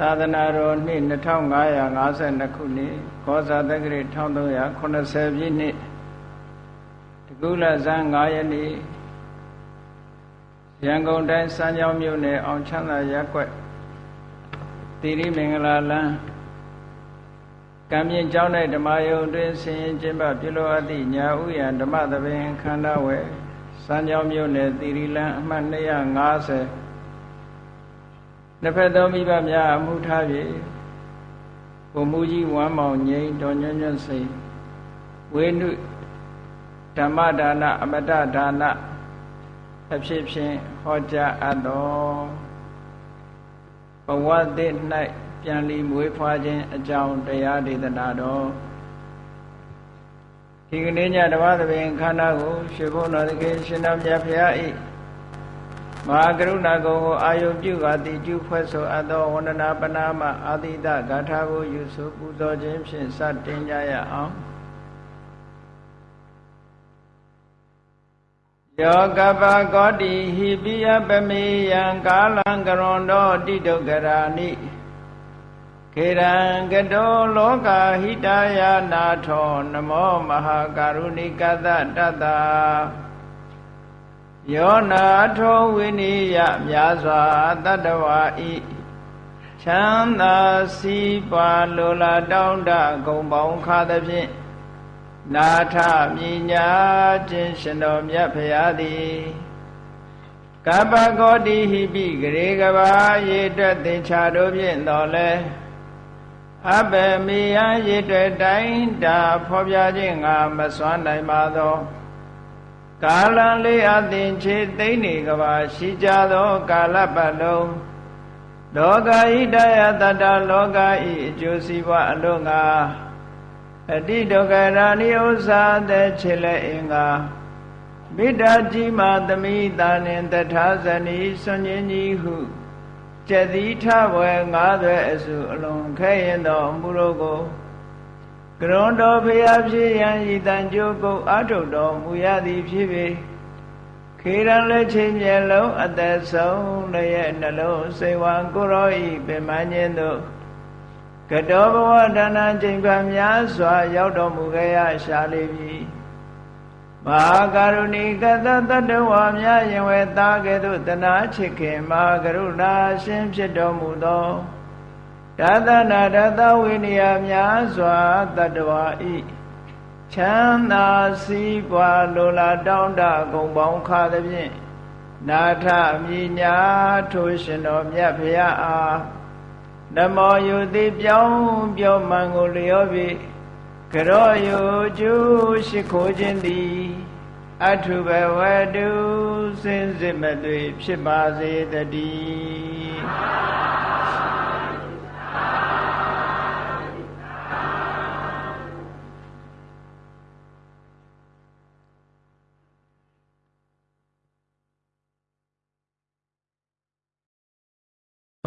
သာသနာတော်နှစ်2552ခုနှစ်ခောဇာတက္ကရာ1380ပြည့်နှစ်တကုလဇန်9ရက်နေ့ရန်ကုန်တိုင်းစမ်းချောင်းမြို့နယ်အောင်ချမ်းသာရပ်ကွက်တိရိမင်္ဂလာလမ်းကံမြင့်ကျောင်း၌ဓမ္မယုံတွင်ဆင်ရင်ကျင်းပပြုလို့အပ်သည့်ညာဥယံဓမ္မသဘင်ခန္ဓာဝယ်စမ်းချောင်းမြို့နယ်တိရိလမ်းအမှတ်250 နှစ်ဖက်သောမိဘများအမှုထား၍ဘုံမူကြီးဝမ်းမောင်ငိမ့်တော်ညွန့်ညွန့်စိတ်ဝေနုဓမ္မဒါနအမတဒါနအဖြစ်ဖြင့်ဟောကြားအပ်တော်ဘဝသစ်၌ပြန်လီမွေးဖွားခြင်းအကြောင်းတရားဒေသနာတော်ဒီကနေ့ညဓမ္မသဘင်ခန္ဓာကိုရှင်ဘုန်းတော်သခင်ရှင်တော်မြတ်ဖရာ၏ မဟာကရုဏာကုံကိုအာယုပြုကာတိကျုဖွဲ့ဆိုအပ်သောဝန္ဒနာပနာမအာတိတဂါထာကိုယူဆိုပူဇော်ခြင်းဖြင့်စတင်ကြရအောင်ယောကပကောတိဟိပိယပမေယံကာလံကရွန်တောတိတုကရာနိခေရံကတောလောကဟိတယာနာထောနမောမဟာကရုဏိကတတတ္တ ယောနာထောဝိနိယများစွာတတ္တဝါဤချမ်းသာစီးပွားလိုလားတောင်းတဂုံပေါင်းခါသဖြင့်နာထမြညာခြင်းရှင်တော်မြတ်ဖရာသည်ကပ္ပကောတိဟိပိဂရေကဘာရေတွက်သင်္ချာတို့ဖြင့်တော်လဲအဘယ်မိယရေတွက်တိုင်းတာဖော်ပြခြင်းငါမစွမ်းနိုင်ပါသော ကာလံလေးအသင်ချေသိမ့်နေကဘာရှိကြသောကာလပတ်လုံးလောကဣတယတတလောကဤအကျိုးစီးပွားအလို့ငါအတိဒုက္ခရာနိဥ္စာတဲ့ခြေလက်အင်္ဂါမိတ္တကြီးမာသမိတာနှင်တထာဇနီစွန်ញင်းကြီးဟုကျက်သီထဘွယ်ငါးသွဲအစုအလုံးခဲရင်တော်မူလို့ကို ကရွန်တော်ဖျားဖြစ်ရန်ဤတန်ကြိုးကုတ်အာထုတ်တော်မူရသည်ဖြစ်ပေခေရန်လက်ချင်းမျက်လုံးအသက်ဆုံးလည်းရဲ့နှလုံးစိတ်ဝံကိုရောဤပင်မညင်းတို့ကတောဘဝဒါနချိန်ပါများစွာ ရောက်တော်မူခဲ့ရရှာလိမ့်မည်မဟာကရုဏီကတတတဝါများရင်ဝဲသားကဲ့သို့တနာချစ်ခင်မဟာကရုဏာရှင်ဖြစ်တော်မူသော ဒါသနာဒသဝိနည်းများစွာတတ္တဝါဤချမ်းသာစည်းပွားလိုလားတောင်းတဂုံပေါင်းခါသဖြင့်နာထမြညာထိုရှင်တော်မြတ်ဖရာအားနမောယုတိပြောင်းပြောမှန်ကိုလျောပြီကရောယုကျူရှိခိုးခြင်းသည်အထုဘဝတုစင်စစ်မသွေဖြစ်ပါစေတည်း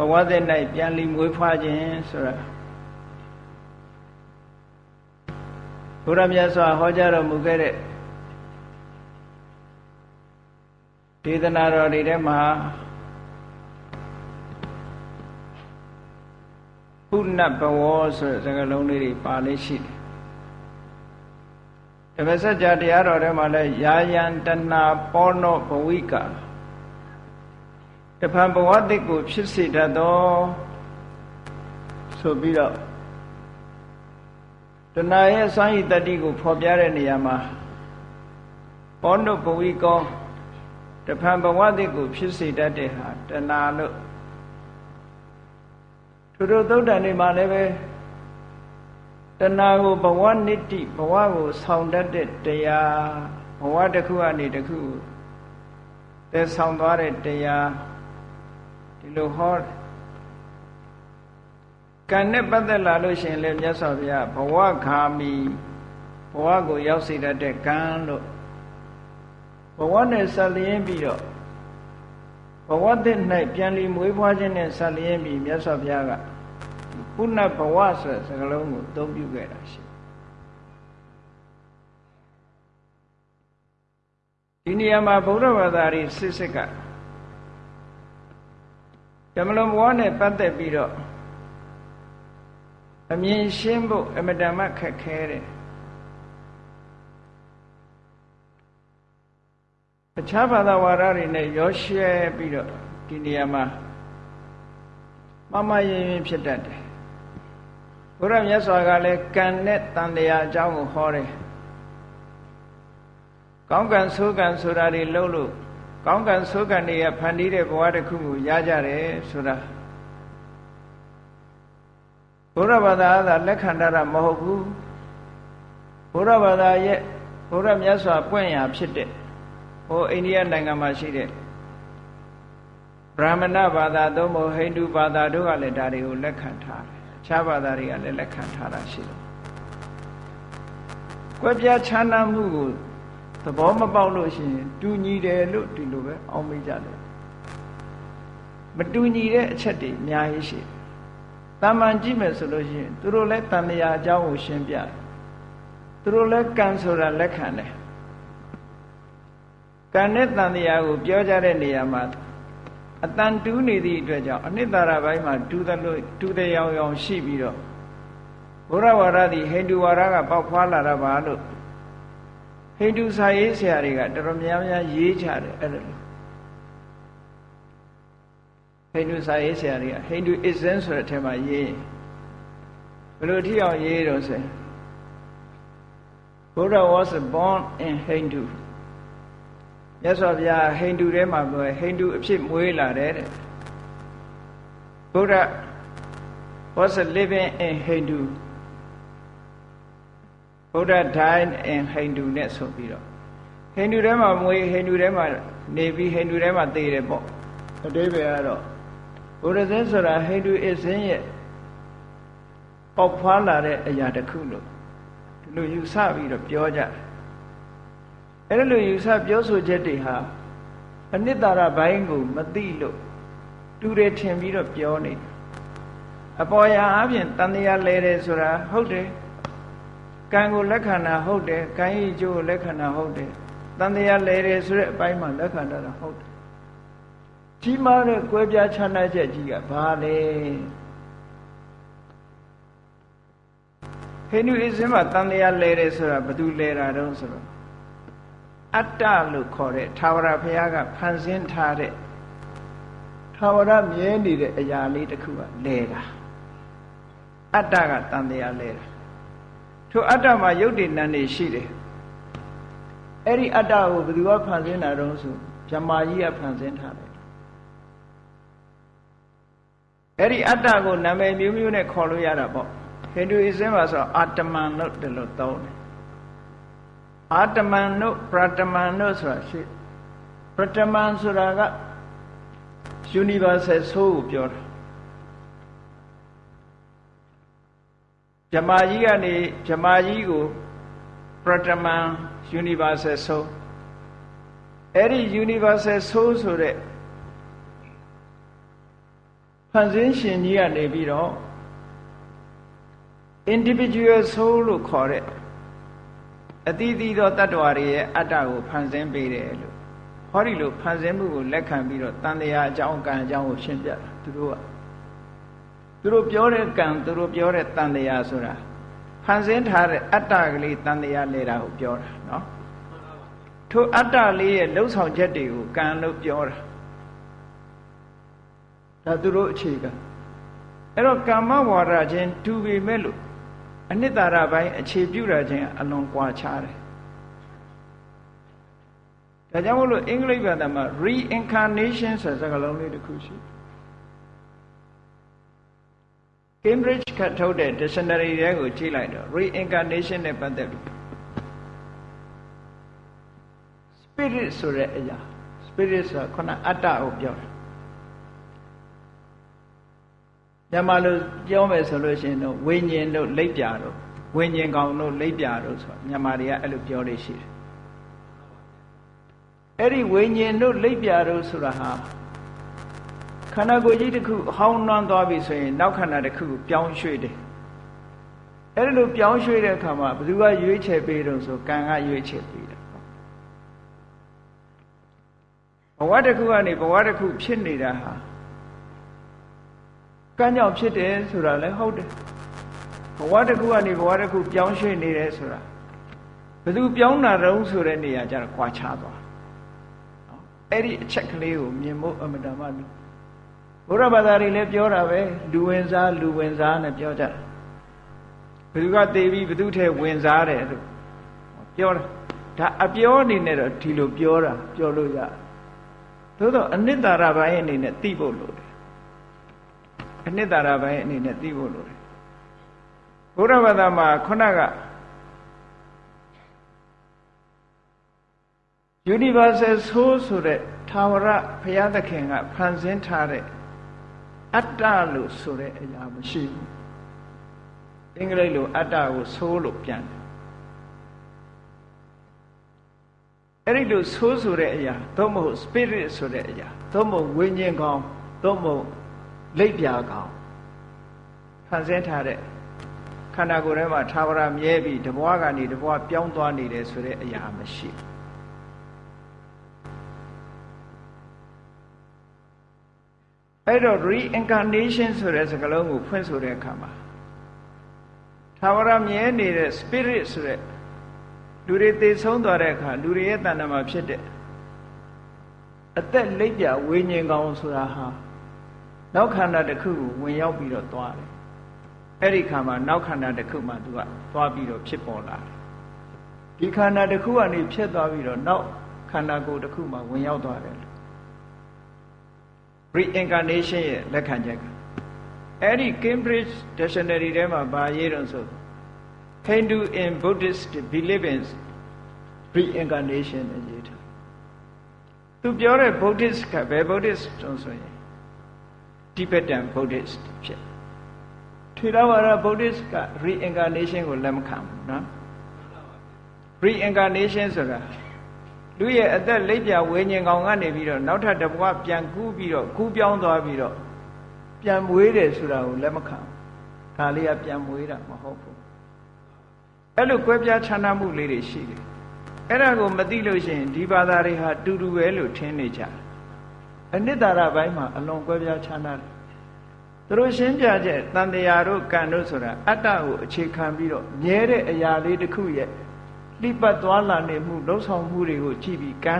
ဘဝသက်၌ပြန်လီမွေးဖွားခြင်းဆိုတာဘုရားမြတ်စွာဟောကြားတော်မူခဲ့တဲ့ဒေသနာတော်တွေထဲမှာပုဏ္ဏဘဝဆိုတဲ့စကားလုံးလေးတွေပါလေးရှိတယ်။ဓမ္မစကြာတရားတော်ထဲမှာလည်းယာယံတဏပောနောဘဝိကာ တဖန်ဘဝတိတ်ကို ဖြစ်စေတတ်သောဆိုပြီးတော့တဏှာရဲ့စွမ်းရည်တတ္တိကိုဖော်ပြတဲ့နေရာမှာဘောနုဘဝိကောတဖန်ဘဝတိတ်ကို ဖြစ်စေတတ်တဲ့ဟာတဏှာလို့သူတို့သုတ်တန်တွေမှာလည်းပဲတဏှာကိုဘဝနိတ္တိဘဝကို ဆောင်တတ်တဲ့တရားဘဝတစ်ခုကနေတစ်ခုသယ်ဆောင်သွားတဲ့တရား ဒီလိုဟောကံနဲ့ပတ်သက်လာလို့ရှိရင်လည်းမြတ်စွာဘုရားဘဝခာမီဘဝကိုရောက်စေတတ်တဲ့ကံလို့ဘဝနဲ့ဆက်လျင်းပြီးတော့ဘဝတည်း၌ပြန်လီမွေးဖွားခြင်းနဲ့ဆက်လျင်းပြီးမြတ်စွာဘုရားကပုဏ္ဏဘဝဆိုတဲ့စကားလုံးကိုအသုံးပြုခဲ့တာရှိဒီနေရာမှာဗုဒ္ဓဘာသာရီစစ်စစ်က ဓမ္မလုံးဘဝနဲ့ပတ်သက်ပြီးတော့အမြင်ရှင်းဖို့အမတန်မှခက်ခဲတယ်အခြားဘာသာဝါဒတွေနဲ့ရောရှဲပြီးတော့ဒီနေရာမှာမမရင်ရင်ဖြစ်တတ်တယ်ဘုရားမြတ်စွာကလည်းကံနဲ့တန်တရားအကြောင်းကိုဟောတယ်ကောင်းကံဆိုးကံဆိုတာတွေလုံးလို့ ကောင်းကံဆိုးကံတွေကဖန်တီးတဲ့ဘဝတစ်ခုကိုရကြတယ်ဆိုတာဘုရားဘာသာကလက်ခံတာမဟုတ်ဘူးဘုရားဘာသာရဲ့ဘုရားမြတ်စွာပွင့်ရာဖြစ်တဲ့ဟိုအိန္ဒိယနိုင်ငံမှာရှိတဲ့ဗြဟ္မဏဘာသာသို့မဟုတ်ဟိန္ဒူဘာသာတို့ကလည်းဒါတွေကိုလက်ခံထားတယ်အခြားဘာသာတွေကလည်းလက်ခံထားတာရှိတယ်ကွဲပြားခြားနားမှုကို သဘောမပေါက်လို့ရှိရင်တူညီတယ်လို့ဒီလိုပဲအောင်းမိကြတယ်မတူညီတဲ့အချက်တွေအများကြီးရှိတယ်တာမန်ကြည့်မယ်ဆိုလို့ရှိရင်သူတို့လည်းတန်တရားအကြောင်းကိုရှင်းပြတယ်သူတို့လည်းကံဆိုတာလက်ခံတယ်ကံနဲ့တန်တရားကိုပြောကြတဲ့နေရာမှာအတန်တူးနေသည့်အတွက်ကြောင့်အနှစ်သာရဘိုင်းမှာတူးသလိုတူးတဲ့ရောင်ရောင်ရှိပြီးတော့ဘုရားဝါဒသည်ဟိန္ဒူဝါဒကပေါက်ဖွာလာတာပါလို့ ဟိန္ဒူစာရေးဆရာတွေကတော်တော်များများရေးကြတယ်အဲ့ဒါလို့ဟိန္ဒူစာရေးဆရာတွေကဟိန္ဒူ ism ဆိုတဲ့အထက်မှာရေးဘယ်လိုထိအောင်ရေးတော့ဆို Buddha was born in Hindu မြတ်စွာဘုရားဟိန္ဒူထဲမှာပြောဟိန္ဒူအဖြစ်မွေးလာတယ်တဲ့ Buddha was living in Hindu Buddha died in Hindu နဲ့ဆိုပြီးတော့ဟိန္ဒူထဲမှာမွေးဟိန္ဒူထဲမှာနေပြီးဟိန္ဒူထဲမှာသေတယ်ပေါ့အတိပ္ပယ်ကတော့ဘုရားဇင်းဆိုတာဟိန္ဒူအစ္စင်းရဲ့ပေါက်ဖွာလာတဲ့အရာတစ်ခုလို့ဒီလိုယူဆပြီးတော့ပြောကြတယ်အဲ့လိုယူဆပြောဆိုချက်တွေဟာအနိတ္တရဘိုင်းကိုမသိလို့တူတယ်ထင်ပြီးတော့ပြောနေအပေါ်ရာအပြင်တန်တရားလဲတယ်ဆိုတာဟုတ်တယ် ကံကိုလက်ခံတာဟုတ်တယ်ကံဤကျိုးကိုလက်ခံတာဟုတ်တယ်တန်တရားလဲတယ်ဆိုတဲ့အပိုင်းမှာလက်ခံတာဟုတ်တယ်ကြီးမားတဲ့ကွဲပြားခြားနားချက်ကြီးကဘာလဲဟိန္ဒူအစ္စမှာတန်တရားလဲတယ်ဆိုတာဘယ်သူလဲတာတုံးဆိုတော့အတ္တလို့ခေါ်တဲ့သာဝရဘုရားကဖန်ဆင်းထားတဲ့သာဝရမြဲနေတဲ့အရာလေးတစ်ခုကလဲတာအတ္တကတန်တရားလဲတာ ထိုအတ္တမှာယုတ်တည်နံနေရှိတယ်အဲ့ဒီအတ္တကိုဘယ်သူကဖန်ဆင်းတာတုံးဆိုဗြဟ္မာကြီးကဖန်ဆင်းထားတယ်အဲ့ဒီအတ္တကိုနာမည်မျိုးမျိုးနဲ့ခေါ်လို့ရတာပေါ့ဟိန္ဒူအစ္စမှာဆိုအာတမန်လို့ဒီလိုသုံးတယ်အာတမန်တို့ပရတမန်တို့ဆိုတာရှိပရတမန်ဆိုတာက universal soul ကိုပြောတာ ဗြဟ္မာကြီးကနေဗြဟ္မာကြီးကိုပရတမန် universal soul အဲ့ဒီ universal soul ဆိုတဲ့ဖန်ဆင်းရှင်ကြီးကနေပြီးတော့ individual soul လို့ခေါ်တဲ့အတိအသီးသောတ attva တွေရဲ့အတ္တကိုဖန်ဆင်းပေးတယ်လို့ဟောဒီလိုဖန်ဆင်းမှုကိုလက်ခံပြီးတော့တန်တရားအကြောင်းကံအကြောင်းကိုရှင်းပြတာသူတို့က သူတို့ပြောတဲ့ကံသူတို့ပြောတဲ့တန်တရားဆိုတာဖန်ဆင်းထားတဲ့အတ္တကလေးတန်တရားလဲတာကိုပြောတာနော်ထိုအတ္တလေးရဲ့လှုပ်ဆောင်ချက်တွေကိုကံလို့ပြောတာဒါသူတို့အခြေခံအဲ့တော့ကာမဝါဒချင်းတူပေမဲ့လို့အနှစ်သာရပိုင်းအခြေပြုတာချင်းအလွန်ကွာခြားတယ်ဒါကြောင့်မို့လို့အင်္ဂလိပ်ဘာသာမှာ reincarnation ဆိုတဲ့စကားလုံးလေးတစ်ခုရှိတယ် Cambridge ကထုတ်တဲ့ dictionary တွေကိုကြည့်လိုက်တော့ reincarnation နဲ့ပတ်သက်ပြီး spirit ဆိုတဲ့အရာ spirit ဆိုတာခုနအတ္တကိုပြောတာမြန်မာလိုပြောမယ်ဆိုလို့ရှိရင်တော့ဝိညာဉ်တို့လိပ်ပြာတို့ဝိညာဉ်ကောင်တို့လိပ်ပြာတို့ဆိုမြန်မာတွေကအဲ့လိုပြောလို့ရှိတယ်အဲ့ဒီဝိညာဉ်တို့လိပ်ပြာတို့ဆိုတာဟာ ခန္ဓာကိုယ်ကြီးတစ်ခုအဟောင်းနှွမ်းသွားပြီဆိုရင်နောက်ခန္ဓာတစ်ခုကိုပြောင်းရွှေ့တယ်အဲ့ဒီလိုပြောင်းရွှေ့တဲ့အခါမှာဘယ်သူကရွေးချယ်ပေးတော့ဆိုကံကရွေးချယ်ပေးတယ်ဘဝတစ်ခုကနေဘဝတစ်ခုဖြစ်နေတာဟာကံကြောင့်ဖြစ်တယ်ဆိုတာလည်းဟုတ်တယ်ဘဝတစ်ခုကနေဘဝတစ်ခုပြောင်းရွှေ့နေတယ်ဆိုတာဘယ်သူပြောင်းတာတုံးဆိုတဲ့နေရာကျတော့ကွာခြားသွားနော်အဲ့ဒီအချက်ကလေးကိုမြင်ဖို့အမတန်မှလို့ ဘုရားဘာသာတွေလည်းပြောတာပဲလူဝင်စားလူဝင်စားနဲ့ပြောကြတယ်ဘယ်သူကသေပြီးဘယ်သူထဲဝင်စားတယ်လို့ပြောတာဒါအပြောအနေနဲ့တော့ဒီလိုပြောတာပြောလို့ရသို့တော့အနိတ္တရာပိုင်းအနေနဲ့သိဖို့လိုတယ်အနိတ္တရာပိုင်းအနေနဲ့သိဖို့လိုတယ်ဘုရားဘာသာမှာခုနက universal soul ဆိုတဲ့သာဝရဘုရားသခင်ကဖန်ဆင်းထားတဲ့ အတ္တလို့ဆိုတဲ့အရာမရှိဘူးအင်္ဂလိပ်လိုအတ္တကို soul လို့ပြန်တယ်အဲ့ဒီလို soul ဆိုတဲ့အရာသို့မဟုတ် spirit ဆိုတဲ့အရာသို့မဟုတ်ဝိညာဉ်ကောင်သို့မဟုတ်လိပ်ပြာကောင်ဖန်ဆင်းထားတဲ့ခန္ဓာကိုယ်ထဲမှာသာဝရမြဲပြီးတဘွားကနေတဘွားပြောင်းသွားနေတယ်ဆိုတဲ့အရာမရှိဘူး အဲ့တော့ reincarnation ဆိုတဲ့စကားလုံးကိုဖွင့်ဆိုတဲ့အခါမှာသာဝရမြဲနေတဲ့ spirit ဆိုတဲ့လူတွေသေဆုံးသွားတဲ့အခါလူတွေရဲ့တဏ္ဍာမှာဖြစ်တဲ့အသက်လိပ်ပြဝိညာဉ်ကောင်ဆိုတာဟာနောက်ခန္ဓာတစ်ခုကိုဝင်ရောက်ပြီးတော့သွားတယ်အဲ့ဒီခါမှာနောက်ခန္ဓာတစ်ခုမှသူကသွားပြီးတော့ဖြစ်ပေါ်လာတယ်ဒီခန္ဓာတစ်ခုကနေဖြစ်သွားပြီးတော့နောက်ခန္ဓာကိုယ်တစ်ခုမှဝင်ရောက်သွားတယ် reincarnation ရဲ့လက်ခံချက်ကအဲ့ဒီ Cambridge Dictionary ထဲမှာဗာရေးတော့ဆို Hindu in Buddhist believe in reincarnation အရေးထားသူပြောတဲ့ Buddhist ကဘယ် Buddhist တုံးဆိုရင် Tibetan Buddhist ဖြစ်ထေရဝါဒ Buddhist က reincarnation ကိုလက်မခံဘူးနော် reincarnation ဆိုတာ လူရဲ့အသက်လက်ပြဝိညာဉ်ကောင်ကနေပြီးတော့နောက်ထပ်တစ်ဘဝပြန်ကူးပြီးတော့ကူးပြောင်းသွားပြီးတော့ပြန်မွေးတယ်ဆိုတာကိုလက်မခံဒါလေးကပြန်မွေးတာမဟုတ်ဘူးအဲ့လိုကွဲပြားခြားနားမှုလေးတွေရှိတယ်အဲ့ဒါကိုမသိလို့ရှိရင်ဒီဘာသာတွေဟာတူတူပဲလို့ထင်နေကြတယ်အနိတ္တရဘိုင်းမှာအလွန်ကွဲပြားခြားနားတယ်သူတို့ရှင်းပြချက်တန်တရားတို့ကံတို့ဆိုတာအတ္တကိုအခြေခံပြီးတော့မြဲတဲ့အရာလေးတစ်ခုရဲ့ လှိပတ်သွားလာနေမှုလှုပ်ဆောင်မှုတွေကိုကြည့်ပြီးကံ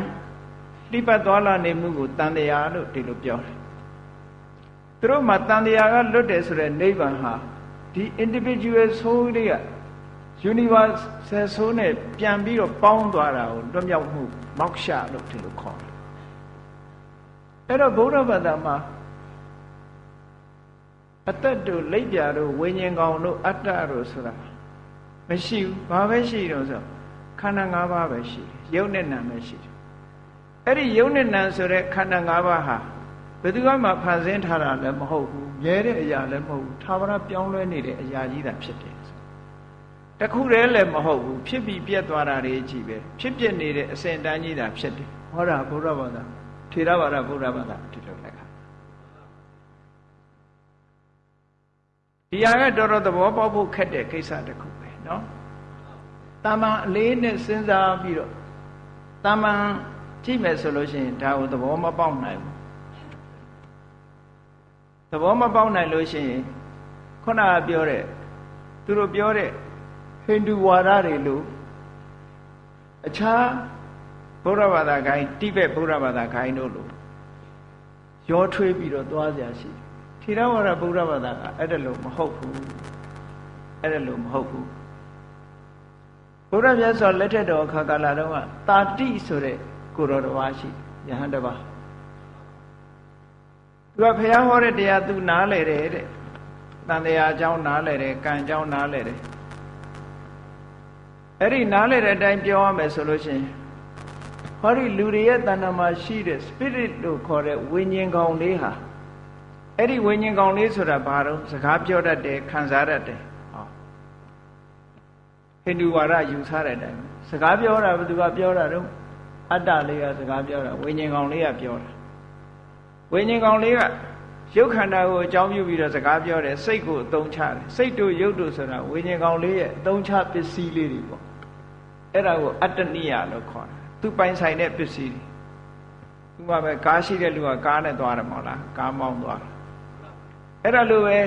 လှိပတ်သွားလာနေမှုကိုတန်တရားလို့ဒီလိုပြောတယ်သူတို့မှာတန်တရားကလွတ်တယ်ဆိုတဲ့နိဗ္ဗာန်ဟာဒီ individual soul တွေက universal soul နဲ့ပြန်ပြီးတော့ပေါင်းသွားတာကိုလွတ်မြောက်မှုမောက္ခလို့ဒီလိုခေါ်တယ်အဲ့တော့ဗုဒ္ဓဘာသာမှာအသက်တို့လက်ပြတို့ဝိညာဉ်ကောင်တို့အတ္တတို့ဆိုတာမရှိဘူးဘာပဲရှိတော့ဆို ခန္ဓာ၅ပါးပဲရှိတယ်ယုတ်နဲ့နာပဲရှိတယ်အဲ့ဒီယုတ်နဲ့နာဆိုတဲ့ခန္ဓာ၅ပါးဟာဘယ်သူမှဖန်ဆင်းထားတာလည်းမဟုတ်ဘူးမြဲတဲ့အရာလည်းမဟုတ်ဘူးသာဝရပြောင်းလဲနေတဲ့အရာကြီးတာဖြစ်တယ်တခုတည်းလည်းမဟုတ်ဘူးဖြစ်ပြီးပြက်သွားတာတွေကြီးပဲဖြစ်ပြနေတဲ့အစဉ်တန်းကြီးတာဖြစ်တယ်ဟောတာဘုရားဘာသာထေရဘာသာဘုရားဘာသာဒီလိုလက်ခါဒီဟာကတော်တော်သဘောပေါက်ဖို့ခက်တဲ့ကိစ္စတစ်ခုပဲเนาะ တာမန်အလေးနဲ့စဉ်းစားပြီးတော့တာမန်ကြည့်မယ်ဆိုလို့ရှိရင်ဒါကိုသဘောမပေါက်နိုင်ဘူးသဘောမပေါက်နိုင်လို့ရှိရင်ခုနကပြောတဲ့သူတို့ပြောတဲ့ဟိန္ဒူဝါဒတွေလို့အခြားဘုရားဘာသာဂိုင်းတိဘက်ဘုရားဘာသာဂိုင်းတို့လို့ရောထွေးပြီးတော့သွားကြရှိထီရဝါဒဘုရားဘာသာကအဲ့ဒါလို့မဟုတ်ဘူးအဲ့ဒါလို့မဟုတ်ဘူး ဘုရားမြတ်စွာလက်ထက်တော်အခါကာလတုန်းကတာတိဆိုတဲ့ကိုတော်တစ်ပါးရှိယဟန်တစ်ပါးသူကဘုရားဟောတဲ့တရားသူနားလဲတယ်တဲ့တန်တရားအကြောင်းနားလဲတယ်ကံအကြောင်းနားလဲတယ်အဲ့ဒီနားလဲတဲ့အတိုင်းပြောရမယ်ဆိုလို့ရှိရင်ဟောဒီလူတွေရဲ့တဏ္ဍာမှာရှိတဲ့ spirit လို့ခေါ်တဲ့ဝိညာဉ်ကောင်လေးဟာအဲ့ဒီဝိညာဉ်ကောင်လေးဆိုတာဘာတော့စကားပြောတတ်တယ်ခံစားတတ်တယ် ဟိန္ဒူဝါဒယူဆတဲ့အတိုင်းစကားပြောတာဘယ်သူကပြောတာတော့အတ္တလေးကစကားပြောတာဝိညာဉ်ကောင်လေးကပြောတာဝိညာဉ်ကောင်လေးကရုပ်ခန္ဓာကိုအကြောင်းပြုပြီးတော့စကားပြောတယ်စိတ်ကိုအသုံးချတယ်စိတ်တို့ရုပ်တို့ဆိုတာဝိညာဉ်ကောင်လေးရဲ့အသုံးချပစ္စည်းလေးတွေပေါ့အဲ့ဒါကိုအတ္တနိယလို့ခေါ်တယ်သူပိုင်ဆိုင်တဲ့ပစ္စည်းတွေသူကပဲကားရှိတဲ့လူကကားနဲ့သွားတယ်မဟုတ်လားကားမောင်းသွားတယ်အဲ့ဒါလိုပဲ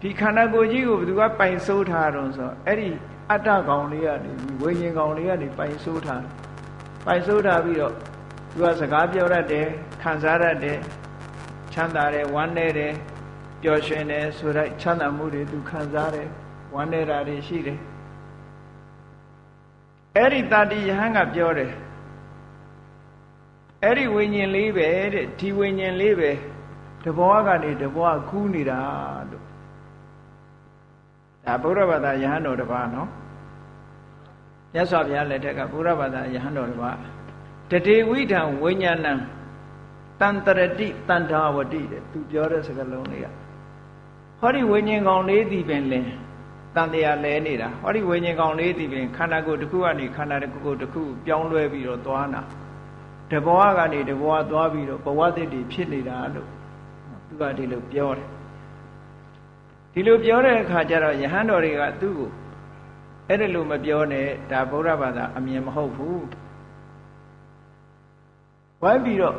ဒီခန္ဓာကိုယ်ကြီးကိုဘယ်သူကပိုင်ဆိုးထားတော့ဆိုအဲ့ဒီ အတ္တကောင်လေးကနေဝိညာဉ်ကောင်လေးကနေပိုင်ဆိုးထားပိုင်ဆိုးထားပြီးတော့သူကစကားပြောတတ်တယ်ခံစားတတ်တယ်ချမ်းသာတယ်ဝမ်းနည်းတယ်ပျော်ရွှင်တယ်ဆိုတော့ချမ်းသာမှုတွေသူခံစားတယ်ဝမ်းနည်းတာတွေရှိတယ်အဲ့ဒီတာတိယဟန်ကပြောတယ်အဲ့ဒီဝိညာဉ်လေးပဲတဲ့ဒီဝိညာဉ်လေးပဲတဘောကနေတဘောကူးနေတာလို့ ဒါဗုဒ္ဓဘာသာယဟန်တော်တစ်ပါးနော်မြတ်စွာဘုရားလက်ထက်ကဗုဒ္ဓဘာသာယဟန်တော်တစ်ပါးတတေဝိဒံဝိညာဏံတန်တရတိတန်ထာဝတိတဲ့သူပြောတဲ့စကားလုံးလေးကဟောဒီဝိညာဉ်ကောင်လေးဒီပင်လင်းတန်တရားလဲနေတာဟောဒီဝိညာဉ်ကောင်လေးဒီပင်ခန္ဓာကိုယ်တစ်ခုကနေခန္ဓာတစ်ခုကိုတစ်ခုပြောင်းလဲပြီးတော့သွားတာတဘောကနေတဘောသွားပြီးတော့ဘဝသစ်တွေဖြစ်နေတာလို့သူကဒီလိုပြောတယ် ဒီလိုပြောတဲ့အခါကျတော့ယဟန်တော်တွေကသူ့ကိုအဲ့ဒါလိုမပြောနဲ့ဒါဗုဒ္ဓဘာသာအမြင်မဟုတ်ဘူးဝိုင်းပြီးတော့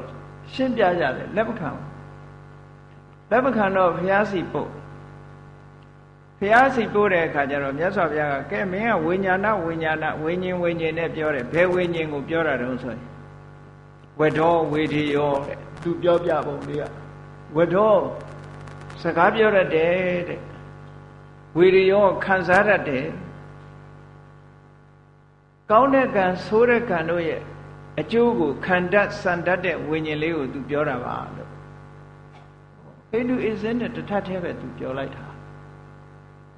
ရှင်းပြကြတယ်လက်မခံလက်မခံတော့ဘုရားစီပို့ဘုရားစီပို့တဲ့အခါကျတော့မြတ်စွာဘုရားကကဲမင်းကဝိညာဏဝိညာဏဝိညာဉ်ဝိညာဉ်နဲ့ပြောတယ်ဘယ်ဝိညာဉ်ကိုပြောတာတုံးဆိုရင်ဝဒောဝေဒီယောတဲ့သူပြောပြပုံလေးကဝဒောစကားပြောရတဲ့တဲ့ ဝေဒီယောခံစားရတဲ့ကောင်းတဲ့ကံဆိုးတဲ့ကံတို့ရဲ့အကျိုးကိုခံတတ်စံတတ်တဲ့ဝိညာဉ်လေးကိုသူပြောတာပါလို့ဟိန္ဒူအစ္စနဲ့တထက်သေးပဲသူပြောလိုက်တာဒါ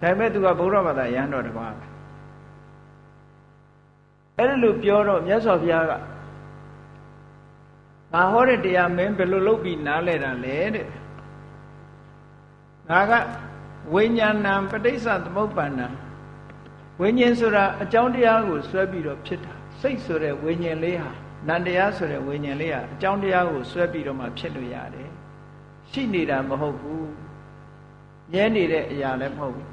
ပေမဲ့သူကဗုဒ္ဓဘာသာရဟန်းတော်တစ်ပါးပဲအဲ့ဒါလို့ပြောတော့မြတ်စွာဘုရားကငါဟောတဲ့တရားမင်းဘယ်လိုလုပ်ပြီးနားလဲတာလဲတဲ့ငါက ဝိညာဏံပဋိစ္စသမုပ္ပန္နံဝိညာဉ်ဆိုတာအကြောင်းတရားကိုဆွဲပြီးတော့ဖြစ်တာစိတ်ဆိုတဲ့ဝိညာဉ်လေးဟာနန္တရားဆိုတဲ့ဝိညာဉ်လေးဟာအကြောင်းတရားကိုဆွဲပြီးတော့မှဖြစ်လို့ရတယ်ရှိနေတာမဟုတ်ဘူးမြဲနေတဲ့အရာလည်းမဟုတ်ဘူး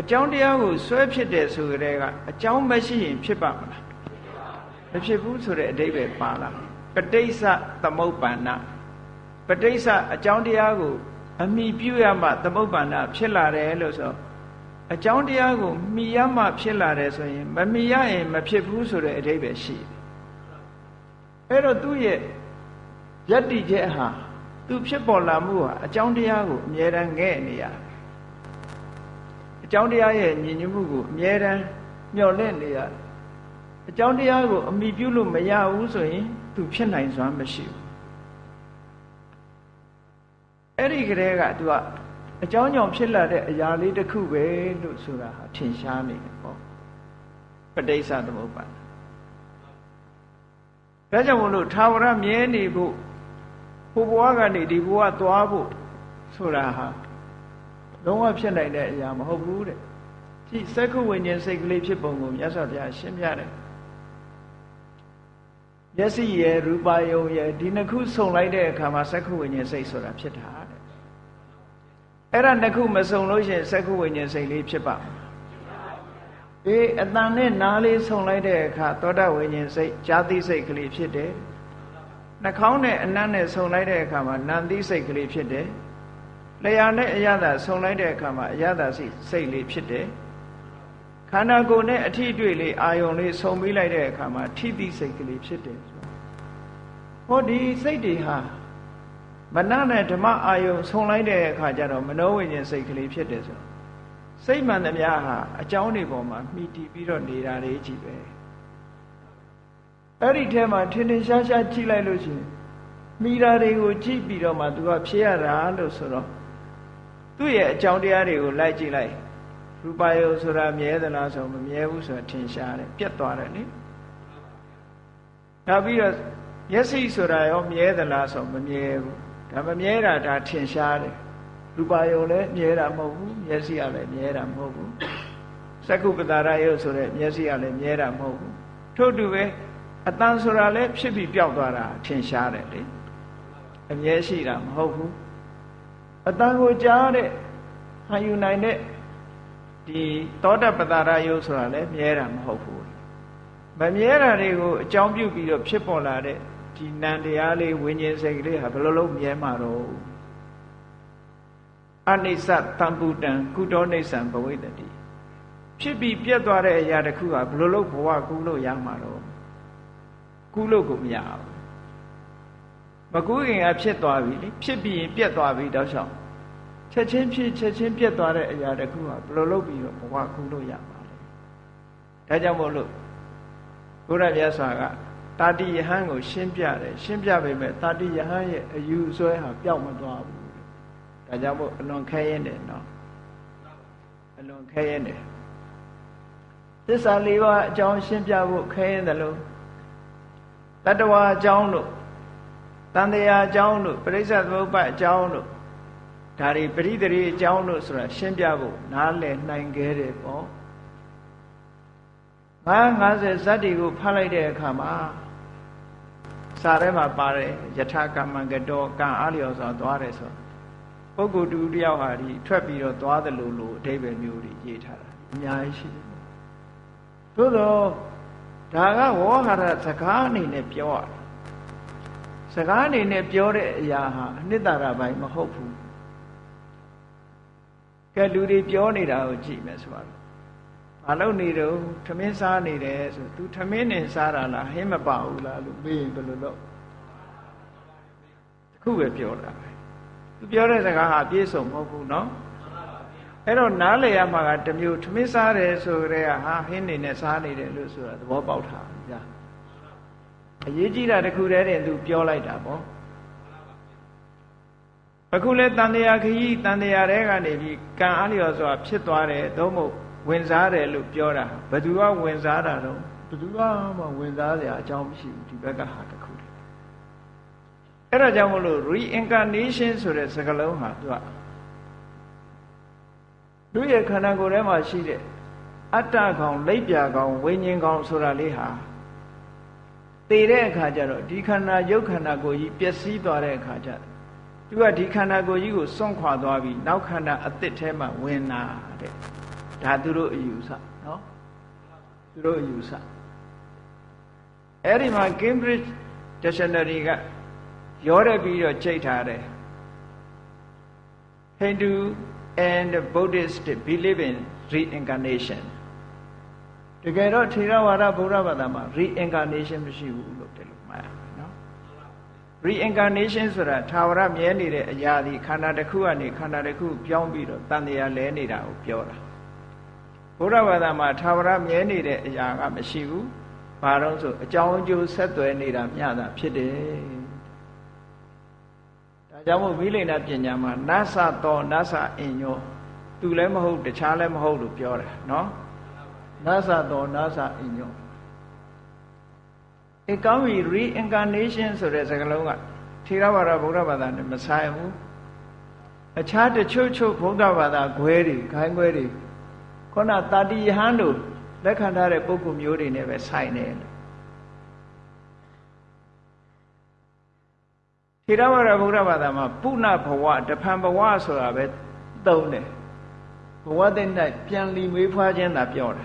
အကြောင်းတရားကိုဆွဲဖြစ်တယ်ဆိုကြတဲ့ကအကြောင်းမရှိရင်ဖြစ်ပါမလားမဖြစ်ဘူးဆိုတဲ့အဓိပ္ပာယ်ပါလားပဋိစ္စသမုပ္ပန္နပဋိစ္စအကြောင်းတရားကို အမိပြုရမှသမုပ္ပန္နဖြစ်လာတယ်လို့ဆိုအကြောင်းတရားကိုမိရမှဖြစ်လာတယ်ဆိုရင်မမိရရင်မဖြစ်ဘူးဆိုတဲ့အဓိပ္ပာယ်ရှိတယ်အဲ့တော့သူ့ရဲ့ယတ္တိချက်ဟာသူဖြစ်ပေါ်လာမှုဟာအကြောင်းတရားကိုအမြဲတမ်းငဲ့နေရတယ်အကြောင်းတရားရဲ့ညီညွတ်မှုကိုအမြဲတမ်းမျှော်လင့်နေရတယ်အကြောင်းတရားကိုအမိပြုလို့မရဘူးဆိုရင် သူဖြစ်နိုင်စွမ်းမရှိဘူး အဲ့ဒီကလေးကသူကအကြောင်းကြောင့်ဖြစ်လာတဲ့အရာလေးတစ်ခုပဲလို့ဆိုတာဟာထင်ရှားနေတယ်ပေါ့ပဋိစ္စသမုပ္ပါဒ်ဒါကြောင့်မလို့သာဝရမြဲနေဖို့ဟိုဘဝကနေဒီဘဝသွားဖို့ဆိုတာဟာလုံးဝဖြစ်နိုင်တဲ့အရာမဟုတ်ဘူးတဲ့ကြည့်စက္ခုဝိညာဉ်စိတ်ကလေးဖြစ်ပုံကိုမြတ်စွာဘုရားရှင်းပြတယ်မျက်စိရယ်ရူပါယုံရယ်ဒီနှစ်ခုစုံလိုက်တဲ့အခါမှာစက္ခုဝိညာဉ်စိတ်ဆိုတာဖြစ်တာတဲ့ အဲ့ဒါနှစ်ခုမစုံလို့ရှိရင်စက္ခုဝိညာဉ်စိတ်လေးဖြစ်ပါမလားအေးအတန်နဲ့နားလေးစုံလိုက်တဲ့အခါသောတာဝိညာဉ်စိတ်ဈာတိစိတ်ကလေးဖြစ်တယ်နှာခေါင်းနဲ့အနံ့နဲ့စုံလိုက်တဲ့အခါမှာနံတိစိတ်ကလေးဖြစ်တယ်လျှာနဲ့အရသာစုံလိုက်တဲ့အခါမှာအရသာစိတ်စိတ်လေးဖြစ်တယ်ခန္ဓာကိုယ်နဲ့အထီးတွေ့လေးအာယုံလေးဆုံပြီးလိုက်တဲ့အခါမှာထိတိစိတ်ကလေးဖြစ်တယ်ဟောဒီစိတ်တွေဟာ မနနဲ့ဓမ္မအာယုံဆုံလိုက်တဲ့အခါကျတော့မနောဝိညာဉ်စိတ်ကလေးဖြစ်တယ်ဆိုစိတ်မှန်သမျှဟာအကြောင်းတွေပေါ်မှာမှီတည်ပြီးတော့နေတာတွေကြီးပဲအဲ့ဒီထဲမှာထင်ထင်ရှားရှားကြည့်လိုက်လို့ရှိရင်မိတာတွေကိုကြည့်ပြီးတော့မှသူကဖြေရတာလို့ဆိုတော့သူ့ရဲ့အကြောင်းတရားတွေကိုလိုက်ကြည့်လိုက်ရူပယုဆိုတာမြဲသလားဆိုမမြဲဘူးဆိုတာထင်ရှားတယ်ပြတ်သွားတယ်နိနောက်ပြီးတော့မျက်စိဆိုတာရောမြဲသလားဆိုမမြဲဘူး ဒါမမြဲတာဒါထင်ရှားတယ်ရူပယုလည်းမြဲတာမဟုတ်ဘူးမျက်စိကလည်းမြဲတာမဟုတ်ဘူးသက္ကုပတာရယုဆိုတဲ့မျက်စိကလည်းမြဲတာမဟုတ်ဘူးထို့တူပဲအတန်ဆိုတာလည်းဖြစ်ပြီးပျောက်သွားတာထင်ရှားတယ်လေအမြဲရှိတာမဟုတ်ဘူးအတန်ကိုကြားတဲ့ဟန်ယူနိုင်တဲ့ဒီသောတပတာရယုဆိုတာလည်းမြဲတာမဟုတ်ဘူးမမြဲတာတွေကိုအကြောင်းပြုပြီးတော့ဖြစ်ပေါ်လာတဲ့ ဒီနံတရားလေးဝิญဉ်စိတ်ကလေးဟာဘယ်လိုလုပ်မြဲမှာတော့အနိစ္စတံပုတံကုတောနိစ္စံဘဝိတတိဖြစ်ပြီးပြတ်သွားတဲ့အရာတစ်ခုကဘယ်လိုလုပ်ဘဝကူးလို့ရမှာတော့ကူးလို့ကိုမရဘူးမကူးခင်ကဖြစ်သွားပြီလေဖြစ်ပြီးရင်ပြတ်သွားပြီတောက်လျှောက်ချက်ချင်းဖြစ်ချက်ချင်းပြတ်သွားတဲ့အရာတစ်ခုကဘယ်လိုလုပ်ပြီးတော့ဘဝကူးလို့ရမှာလဲဒါကြောင့်မို့လို့ဘုရားမြတ်စွာက တာတိယဟန်ကိုရှင်းပြတယ်ရှင်းပြပေမဲ့တာတိယဟန်ရဲ့အယူဆွဲဟာပျောက်မသွားဘူးဒါကြောင့်မို့အလွန်ခဲရင်တယ်နော်အလွန်ခဲရင်တယ်သစ္စာလေးပါးအကြောင်းရှင်းပြဖို့ခဲရင်တယ်လို့တတ္တဝါအကြောင်းတို့တန်တရားအကြောင်းတို့ပရိစ္ဆေသမုပ္ပါအကြောင်းတို့ဒါတွေပရိသေရီအကြောင်းတို့ဆိုတာရှင်းပြဖို့နားလည်နိုင်ခဲ့တယ်ပေါ့950ဇတ်တွေကိုဖတ်လိုက်တဲ့အခါမှာ စာထဲမှာပါတယ်ယထာကမ္မကတောကံအားလျော်စွာသွားတယ်ဆိုပုဂ္ဂိုလ်တူတယောက်ဟာဒီထွက်ပြီးတော့သွားတယ်လို့လို့အဓိပ္ပာယ်မျိုးတွေရေးထားတာအများကြီးရှိတယ်သို့တော့ဒါကဝေါဟာရစကားအနေနဲ့ပြောရတယ်စကားအနေနဲ့ပြောတဲ့အရာဟာအနှစ်သာရပိုင်းမဟုတ်ဘူးကဲလူတွေပြောနေတာကိုကြည့်မယ်ဆိုတော့ ဘာလို့နေတော့ထမင်းစားနေတယ်ဆို तू ထမင်းနဲ့စားတာလားဟင်းမပါဘူးလားလို့မေးရင်ဘယ်လိုလုပ်တခုပဲပြောတာပဲ तू ပြောတဲ့စကားဟာပြည့်စုံမဟုတ်ဘူးเนาะအဲ့တော့နားလေရမှာကတမျိုးထမင်းစားတယ်ဆိုကြတဲ့ဟာဟင်းနေနဲ့စားနေတယ်လို့ဆိုတာသဘောပေါက်တာညာအရေးကြီးတာတခုတည်းတင် तू ပြောလိုက်တာပေါ့အခုလဲတန်တရားခရီးတန်တရားတဲကနေပြီးကံအားလျော်စွာဖြစ်သွားတယ်သို့မဟုတ် ဝင်စားတယ်လို့ပြောတာဘယ်သူကဝင်စားတာတော့ဘယ်သူကမှဝင်စားစရာအကြောင်းမရှိဘူးဒီဘက်ကဟာတခုတည်းအဲ့ဒါကြောင့်မလို့ reincarnation ဆိုတဲ့စကားလုံးဟာသူကသူရဲ့ခန္ဓာကိုယ်ထဲမှာရှိတဲ့အတ္တကောင်လိပ်ပြာကောင်ဝိညာဉ်ကောင်ဆိုတာလေးဟာတည်တဲ့အခါကျတော့ဒီခန္ဓာရုပ်ခန္ဓာကိုယ်ကြီးပျက်စီးသွားတဲ့အခါကျသူကဒီခန္ဓာကိုယ်ကြီးကိုစွန့်ခွာသွားပြီးနောက်ခန္ဓာအသစ်ထဲမှာဝင်လာတဲ့ ဒါသူတို့အယူဆနော်သူတို့အယူဆအဲ့ဒီမှာ Cambridge Dictionary ကရောရပြီးတော့ချိန်ထားတယ် Hindu and Buddhist believe in reincarnation တကယ်တော့ထေရဝါဒဗုဒ္ဓဘာသာမှာ reincarnation မရှိဘူးလို့တယ်လို့မှတ်ရမယ်နော် reincarnation ဆိုတာသာဝရမြဲနေတဲ့အရာဒီခန္ဓာတစ်ခုကနေခန္ဓာတစ်ခုပြောင်းပြီးတော့တန်တရားလဲနေတာကိုပြောတာ ဘုရားဘာသာမှာသာဝရမြဲနေတဲ့အရာကမရှိဘူး။ဘာလို့ဆိုအကြောင်းအကျိုးဆက်သွယ်နေတာမျှတာဖြစ်တယ်။ဒါကြောင့်မို့မိလိန်နာပညာမှာနသသောနသအင်ညောသူလည်းမဟုတ်တခြားလည်းမဟုတ်လို့ပြောတယ်နော်။နသသောနသအင်ညောအဲကောင်းပြီ reincarnation ဆိုတဲ့စကားလုံးကထေရဝါဒဗုဒ္ဓဘာသာနဲ့မဆိုင်ဘူး။အခြားတချို့ချို့ဗုဒ္ဓဘာသာခွဲတွေခိုင်းခွဲတွေ ခုနတာတိယဟန်တို့လက်ခံထားတဲ့ပုဂ္ဂိုလ်မျိုးတွေနဲ့ပဲဆိုင်တယ်ထေရဝါဒဗုဒ္ဓဘာသာမှာပုဏ္ဏဘဝတဖန်ဘဝဆိုတာပဲသုံးတယ်ဘဝတဲ့၌ပြန်လီမွေးဖွားခြင်းသာပြောတာ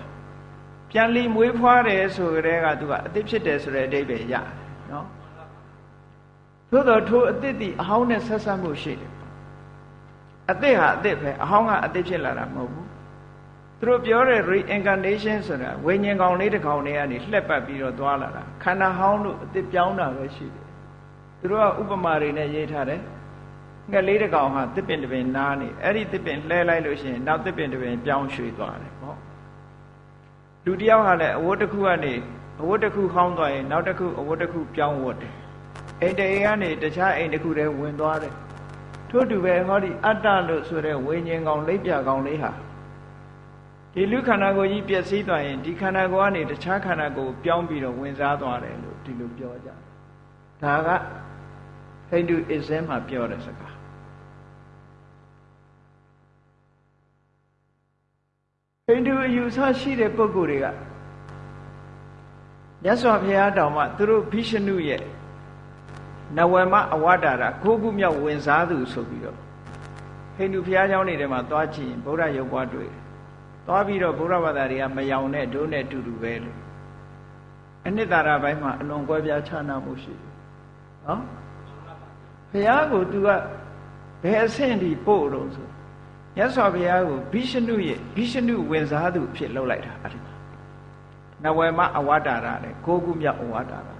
ပြန်လီမွေးဖွားတယ်ဆိုကြတဲ့ကသူကအသစ်ဖြစ်တယ်ဆိုတဲ့အဓိပ္ပာယ်ရတယ်နော်သို့တော်ထိုအသစ်ဒီအဟောင်းနဲ့ဆက်ဆက်မှုရှိတယ်အသစ်ဟာအသစ်ပဲအဟောင်းကအသစ်ဖြစ်လာတာမဟုတ်ဘူး သူတို့ပြောတဲ့ reincarnation ဆိုတာဝိညာဉ်ကောင်လေးတစ်ကောင်လေးကနေလှက်ပတ်ပြီးတော့သွားလာတာခန္ဓာဟောင်းလို့အသစ်ပြောင်းတာပဲရှိတယ်သူတို့ကဥပမာတွေနဲ့ရေးထားတယ်ငှက်လေးတစ်ကောင်ဟာတစ်ပင်တစ်ပင်နားနေအဲ့ဒီတစ်ပင်လှဲလိုက်လို့ရှိရင်နောက်တစ်ပင်တစ်ပင်ပြောင်းရွှေ့သွားတယ်ပေါ့လူတယောက်ဟာလည်းအဝတ်တစ်ခုကနေအဝတ်တစ်ခုခေါင်းသွားရင်နောက်တစ်ခုအဝတ်တစ်ခုပြောင်းဝတ်တယ်အိမ်တအိမ်ကနေတခြားအိမ်တစ်ခုတည်းဝင်သွားတယ်ထို့တူပဲဟောဒီအတ္တလို့ဆိုတဲ့ဝိညာဉ်ကောင်လိပ်ပြကောင်လေးဟာ ဒီလူခန္ဓာကိုယ်ကြီးပျက်စီးသွားရင်ဒီခန္ဓာကိုယ်ကနေတခြားခန္ဓာကိုယ်ပြောင်းပြီးတော့ဝင်စားသွားတယ်လို့ဒီလိုပြောကြဒါကဟိန္ဒူအစ္စမ်မှာပြောတဲ့စကားဟိန္ဒူအယူဆရှိတဲ့ပုဂ္ဂိုလ်တွေကမြတ်စွာဘုရားတောင်မှသူတို့ဘိရှနုရဲ့နဝမအဝတ္တာရကိုခုမြောက်ဝင်စားသူဆိုပြီးတော့ဟိန္ဒူဘုရားကျောင်းတွေထဲမှာသွားကြည့်ရင်ဗုဒ္ဓရုပ်ပွားတွေ့တယ် သွားပြီးတော့ဘုရားဘာသာတွေကမယောင်တဲ့ဒုနဲ့တူတူပဲလို့အနှစ်သာရဘိုင်းမှာအလွန်ကွဲပြားခြားနားမှုရှိတယ်နော်ဘုရားကို तू ကဘယ်အဆင့်ဒီပို့တော့ဆိုဘမြတ်စွာဘုရားကိုဘိရှနုရဲ့ဘိရှနုဝင်စားသူဖြစ်လှုပ်လိုက်တာအဲ့ဒီမှာနဝေမအဝတ္တာရတဲ့ကိုခုမြောက်အဝတ္တာရ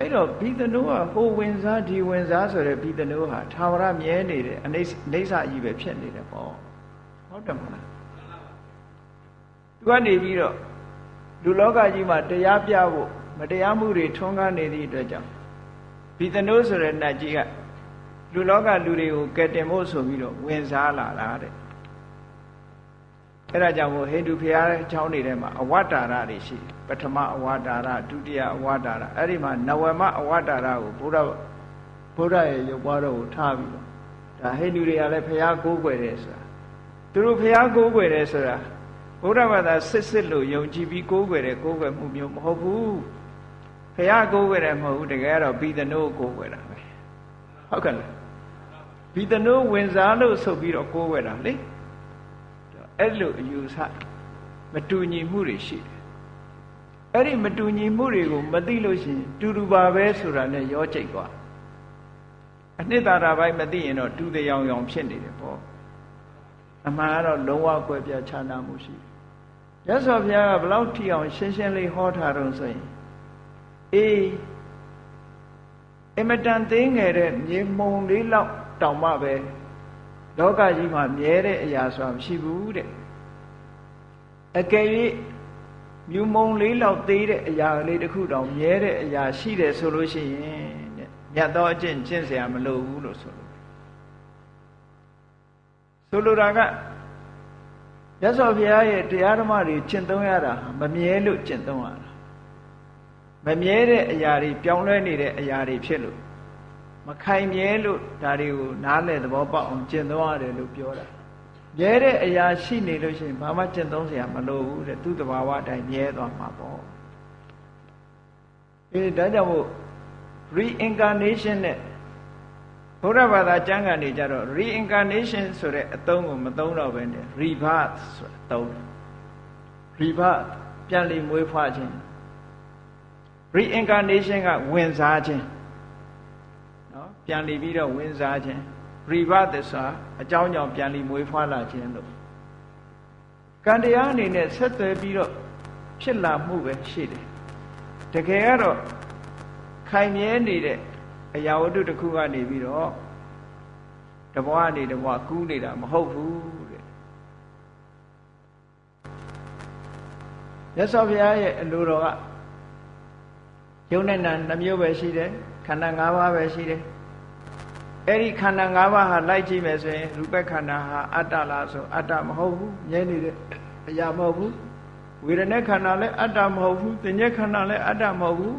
အဲ့တော့ဘိသနုကဟိုဝင်စားဒီဝင်စားဆိုတဲ့ဘိသနုဟာသာဝရမြဲနေတယ်အနေအိဋ္ဌကြီးပဲဖြစ်နေတယ်ပေါ့ ဟုတ်တယ်မလားသူကနေပြီးတော့လူလောကကြီးမှာတရားပြဖို့မတရားမှုတွေထွန်းကားနေသည့်အတွက်ကြောင့်ဘီသနိုးဆိုတဲ့နတ်ကြီးကလူလောကလူတွေကိုကယ်တင်ဖို့ဆိုပြီးတော့ဝင်စားလာတာတဲ့အဲ့ဒါကြောင့်မို့ဟိန္ဒူဘုရားချောင်းတွေထဲမှာအဝတ္တာရတွေရှိပထမအဝတ္တာရဒုတိယအဝတ္တာရအဲ့ဒီမှာနဝမအဝတ္တာရကိုဘုရားဘုရားရဲ့ရုပ်ပွားတော်ကိုထားပြီးတော့ဒါဟိန္ဒူတွေကလည်းဘုရားကိုးကွယ်တယ်ဆိုတာ သူတို့ဘုရားကိုးကွယ်တယ်ဆိုတာဘုရားဘာသာစစ်စစ်လို့ယုံကြည်ပြီးကိုးကွယ်တယ်ကိုးကွယ်မှုမျိုးမဟုတ်ဘူးဘုရားကိုးကွယ်တယ်မဟုတ်ဘူးတကယ်တော့ဘိသနိုးကိုးကွယ်တာပဲဟုတ်ကဲ့လားဘိသနိုးဝင်စားလို့ဆိုပြီးတော့ကိုးကွယ်တာလေအဲ့လိုအယူဆမတူညီမှုတွေရှိတယ်အဲ့ဒီမတူညီမှုတွေကိုမသိလို့ရှိရင်တူတူပါပဲဆိုတာနဲ့ရောကြိတ်သွားအနှစ်သာရပိုင်းမသိရင်တော့တူတဲ့ရောင်ရောင်ဖြစ်နေတယ်ပေါ့ အမှန်ကတော့လုံးဝကွဲပြားခြားနားမှုရှိတယ်ရသော်ဘုရားကဘလောက်ထီအောင်ရှင်းရှင်းလေးဟောထားတော့ဆိုရင်အေးအမတန်သိငယ်တဲ့မြေမုံလေးလောက်တောင်မှပဲလောကကြီးမှာမြဲတဲ့အရာဆိုတာမရှိဘူးတဲ့အကယ်၍မြူမုံလေးလောက်သေးတဲ့အရာလေးတစ်ခုတောင်မြဲတဲ့အရာရှိတယ်ဆိုလို့ရှိရင်တဲ့မြတ်သောအကျင့်ကျင့်เสียမလိုဘူးလို့ဆိုလို့ ဆိုလိုတာကရသော်ဘုရားရဲ့တရားဓမ္မတွေကျင့်သုံးရတာမမြဲလို့ကျင့်သုံးရတာမမြဲတဲ့အရာတွေပြောင်းလဲနေတဲ့အရာတွေဖြစ်လို့မခိုင်မြဲလို့ဒါတွေကိုနားလည်သဘောပေါက်အောင်ကျင့်သုံးရတယ်လို့ပြောတာမြဲတဲ့အရာရှိနေလို့ရှိရင်ဘာမှကျင့်သုံးစရာမလိုဘူးတဲ့သူ့တဘာဝအတိုင်းမြဲသွားမှာပေါ့အဲဒါကြောင့်မို့ reincarnation နဲ့ ဘုရားဘာသာကျမ်းဂန်တွေကြတော့ reincarnation ဆိုတဲ့အသုံးကိုမသုံးတော့ဘဲနဲ့ rebirth ဆိုတဲ့အသုံး rebirth ပြန်လည်မွေးဖွားခြင်း reincarnation ကဝင်စားခြင်းနော်ပြန်လည်ပြီးတော့ဝင်စားခြင်း rebirth ဆိုတာအကြောင်းကြောင့်ပြန်လည်မွေးဖွားလာခြင်းလို့ကံတရားအနေနဲ့ဆက်သွယ်ပြီးတော့ဖြစ်လာမှုပဲရှိတယ်တကယ်ကတော့ခိုင်မြဲနေတဲ့ အရာဝတ္ထုတစ်ခုကနေပြီးတော့တဘွားနေတဘွားကူးနေတာမဟုတ်ဘူးတဲ့မြတ်စွာဘုရားရဲ့အလိုတော်ကယုံနဲ့နာနှမျိုးပဲရှိတယ်ခန္ဓာ၅ပါးပဲရှိတယ်အဲ့ဒီခန္ဓာ၅ပါးဟာလိုက်ကြည့်မယ်ဆိုရင်ရူပခန္ဓာဟာအတ္တလားဆိုအတ္တမဟုတ်ဘူးမြဲနေတဲ့အရာမဟုတ်ဘူးဝေဒနာခန္ဓာလည်းအတ္တမဟုတ်ဘူးသင်္ညက်ခန္ဓာလည်းအတ္တမဟုတ်ဘူး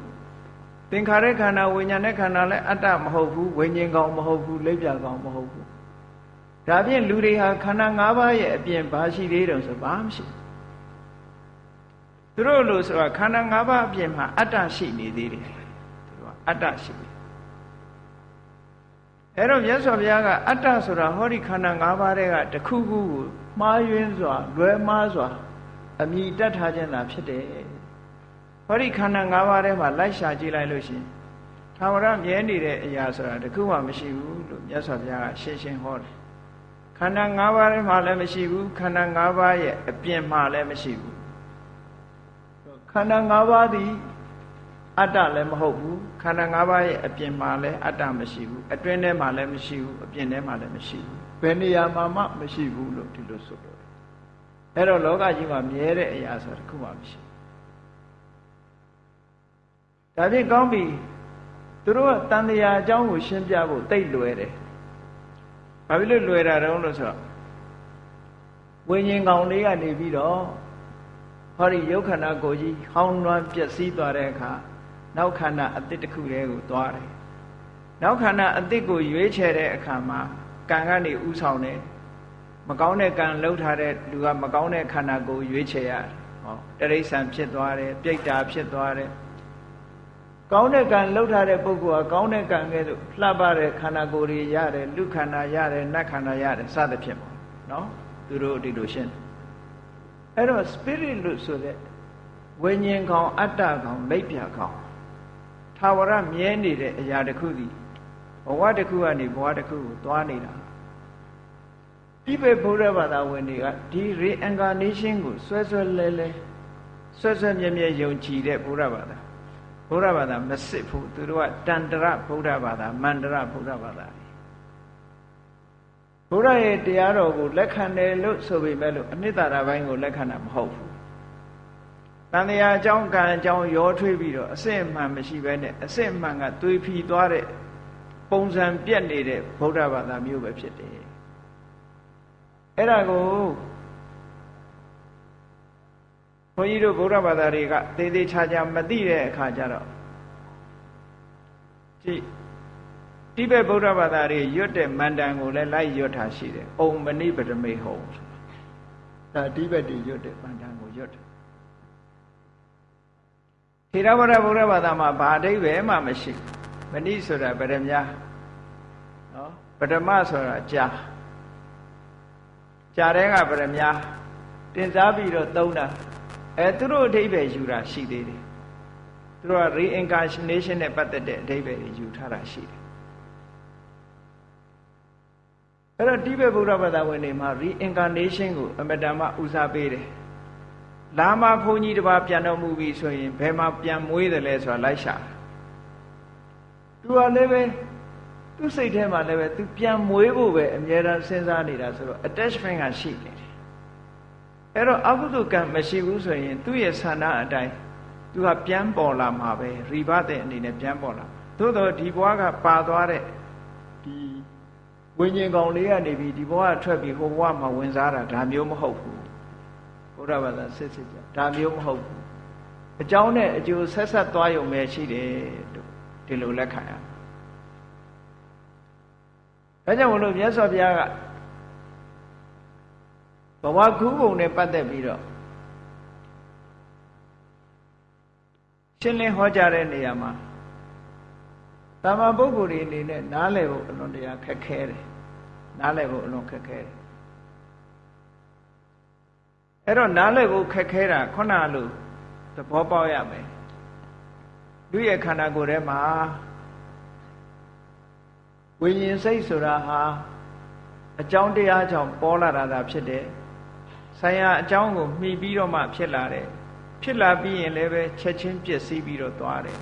သင်္ခါရခန္ဓာဝိညာဉ်နဲ့ခန္ဓာလည်းအတ္တမဟုတ်ဘူးဝိညာဉ်ကောင်မဟုတ်ဘူးလက်ပြကောင်မဟုတ်ဘူးဒါဖြင့်လူတွေဟာခန္ဓာ၅ပါးရဲ့အပြင်ဘာရှိသေးတယ်ဆိုဘာမှမရှိသူတို့လို့ဆိုတာခန္ဓာ၅ပါးအပြင်မှာအတ္တရှိနေသေးတယ်သူတို့ကအတ္တရှိတယ်အဲ့တော့မြတ်စွာဘုရားကအတ္တဆိုတာဟောဒီခန္ဓာ၅ပါးတွေကတခုခုကိုမှားယွင်းစွာလွဲမှားစွာအမိတတ်ထားခြင်းသာဖြစ်တယ် ဟောဒီခန္ဓာ၅ပါးထဲမှာလိုက်ရှာကြည့်လိုက်လို့ရှိရင်သာဝရမြဲနေတဲ့အရာဆိုတာတခုမှမရှိဘူးလို့မြတ်စွာဘုရားကရှင်းရှင်းဟောတယ်ခန္ဓာ၅ပါးထဲမှာလည်းမရှိဘူးခန္ဓာ၅ပါးရဲ့အပြင်မှာလည်းမရှိဘူးခန္ဓာ၅ပါးသည်အတ္တလည်းမဟုတ်ဘူးခန္ဓာ၅ပါးရဲ့အပြင်မှာလည်းအတ္တမရှိဘူးအတွင်းထဲမှာလည်းမရှိဘူးအပြင်ထဲမှာလည်းမရှိဘူးဘယ်နေရာမှာမှမရှိဘူးလို့ဒီလိုဆိုလို့အဲ့တော့လောကကြီးမှာမြဲတဲ့အရာဆိုတာတစ်ခုမှမရှိ ဒါဖြင့်ကောင်းပြီသူတို့ကတန်တရားအကြောင်းကိုရှင်းပြဖို့တိတ်လွယ်တယ်ဘာဖြစ်လို့လွယ်တာတုံးလို့ဆိုတော့ဝိညာဉ်ကောင်လေးကနေပြီးတော့ဟောဒီယုတ်ခန္ဓာကိုကြီးဟောင်းနှွမ်းပျက်စီးသွားတဲ့အခါနောက်ခန္ဓာအတိတ်တစ်ခုတည်းကိုသွားတယ်နောက်ခန္ဓာအတိတ်ကိုရွေးချယ်တဲ့အခါမှာကံကနေဥဆောင်တယ်မကောင်းတဲ့ကံလှုပ်ထားတဲ့လူကမကောင်းတဲ့ခန္ဓာကိုရွေးချယ်ရတယ်ဟောတရိษံဖြစ်သွားတယ်ပြိတ္တာဖြစ်သွားတယ် ကောင်းတဲ့ကံလှုပ်ထားတဲ့ပုဂ္ဂိုလ်ကကောင်းတဲ့ကံကဲ့သို့လှပတဲ့ခန္ဓာကိုယ်တွေရတယ်လူခန္ဓာရတယ်နတ်ခန္ဓာရတယ်စသဖြင့်ပေါ့နော်သူတို့ဒီလိုရှင်းအဲ့တော့ spirit လို့ဆိုတဲ့ဝိညာဉ်ကောင်အတ္တကောင်လိပ်ပြကောင်ထာဝရမြဲနေတဲ့အရာတစ်ခုစီဘဝတစ်ခုကနေဘဝတစ်ခုကိုသွားနေတာတိဘက်ဗုဒ္ဓဘာသာဝင်တွေကဒီ reincarnation ကိုဆွဲဆွဲလဲလဲဆွဲဆွဲမြဲမြဲယုံကြည်တဲ့ဗုဒ္ဓဘာသာ ဗုဒ္ဓဘာသာမစစ်ဘူးသူတို့ကတန္တရဗုဒ္ဓဘာသာမန္တရဗုဒ္ဓဘာသာဘုရားရဲ့တရားတော်ကိုလက်ခံတယ်လို့ဆိုပေမဲ့လို့အနှစ်သာရပိုင်းကိုလက်ခံတာမဟုတ်ဘူးတန်တရားအကြောင်းကံအကြောင်းရောထွေးပြီးတော့အစစ်အမှန်မရှိဘဲနဲ့အစစ်အမှန်ကသွေးဖီသွားတဲ့ပုံစံပြက်နေတဲ့ဗုဒ္ဓဘာသာမျိုးပဲဖြစ်တယ်အဲ့ဒါကို ဘုန်းကြီးတို့ဗုဒ္ဓဘာသာတွေကသေသေးချာချာမသိတဲ့အခါကျတော့ကြည့်တိဘက်ဗုဒ္ဓဘာသာတွေရွတ်တဲ့မန္တန်ကိုလည်းလိုက်ရွတ်တာရှိတယ်။ဩမဏိပဒမေဟုံဒါတိဘက်တွေရွတ်တဲ့မန္တန်ကိုရွတ်တယ်။ထေရဝါဒဗုဒ္ဓဘာသာမှာဘာအဓိပ္ပာယ်မှမရှိ။မဏိဆိုတာပရမညာနော်ပထမဆိုတာကြာကြာတဲ့ကပရမညာတင်စားပြီးတော့သုံးတာ အဲသူတို့အဓိပ္ပာယ်ယူတာရှိသေးတယ်။သူတို့က reincarnation နဲ့ပတ်သက်တဲ့အဓိပ္ပာယ်တွေယူထားတာရှိတယ်အဲ့တော့တိဘက်ဗုဒ္ဓဘာသာဝင်တွေမှာ reincarnation ကိုအမတန်မှဦးစားပေးတယ်လာမဘုန်းကြီးတစ်ပါးပြန်တော်မူပြီဆိုရင်ဘယ်မှာပြန်မွေးတယ်လဲဆိုတာလိုက်ရှာသူကလည်းပဲသူ့စိတ်ထဲမှာလည်းပဲသူပြန်မွေးဖို့ပဲအမြဲတမ်းစဉ်းစားနေတာဆိုတော့ attachment ကရှိနေတယ် အဲ့တော့အကုသိုလ်ကံမရှိဘူးဆိုရင် သူ့ရဲ့ဆန္ဒအတိုင်းသူကပြန်ပေါ်လာမှာပဲရိဘတဲ့အနေနဲ့ပြန်ပေါ်လာသို့တော့ဒီဘဝကပါသွားတဲ့ဒီဝိညာဉ်ကောင်လေးကနေပြီးဒီဘဝထွက်ပြီးဟိုဘဝမှာဝင်စားတာဒါမျိုးမဟုတ်ဘူးဘုရားဘာသာစစ်စစ်ကြဒါမျိုးမဟုတ်ဘူးအကြောင်းနဲ့အကျိုးဆက်ဆက်သွားရုံပဲရှိတယ်လို့ဒီလိုလက်ခံရဒါကြောင့်မလို့မြတ်စွာဘုရားက ဘဝခုပုံနဲ့ပတ်သက်ပြီးတော့ရှင်းလင်းဟောကြားတဲ့နေရာမှာတာမန်ပုဂ္ဂိုလ်တွေအနေနဲ့နားလည်ဖို့အလွန်တရာခက်ခဲတယ်နားလည်ဖို့အလွန်ခက်ခဲတယ်အဲ့တော့နားလည်ဖို့ခက်ခဲတာခုနလိုသဘောပေါက်ရမယ်လူရဲ့ခန္ဓာကိုယ်ထဲမှာဝိညာဉ်စိတ်ဆိုတာဟာအကြောင်းတရားကြောင့်ပေါ်လာတာသာဖြစ်တယ် ဆိုင်ရာအကြောင်းကိုမှီပြီးတော့မှဖြစ်လာတယ်ဖြစ်လာပြီးရင်လည်းပဲချက်ချင်းပြည့်စည်ပြီးတော့သွားတယ်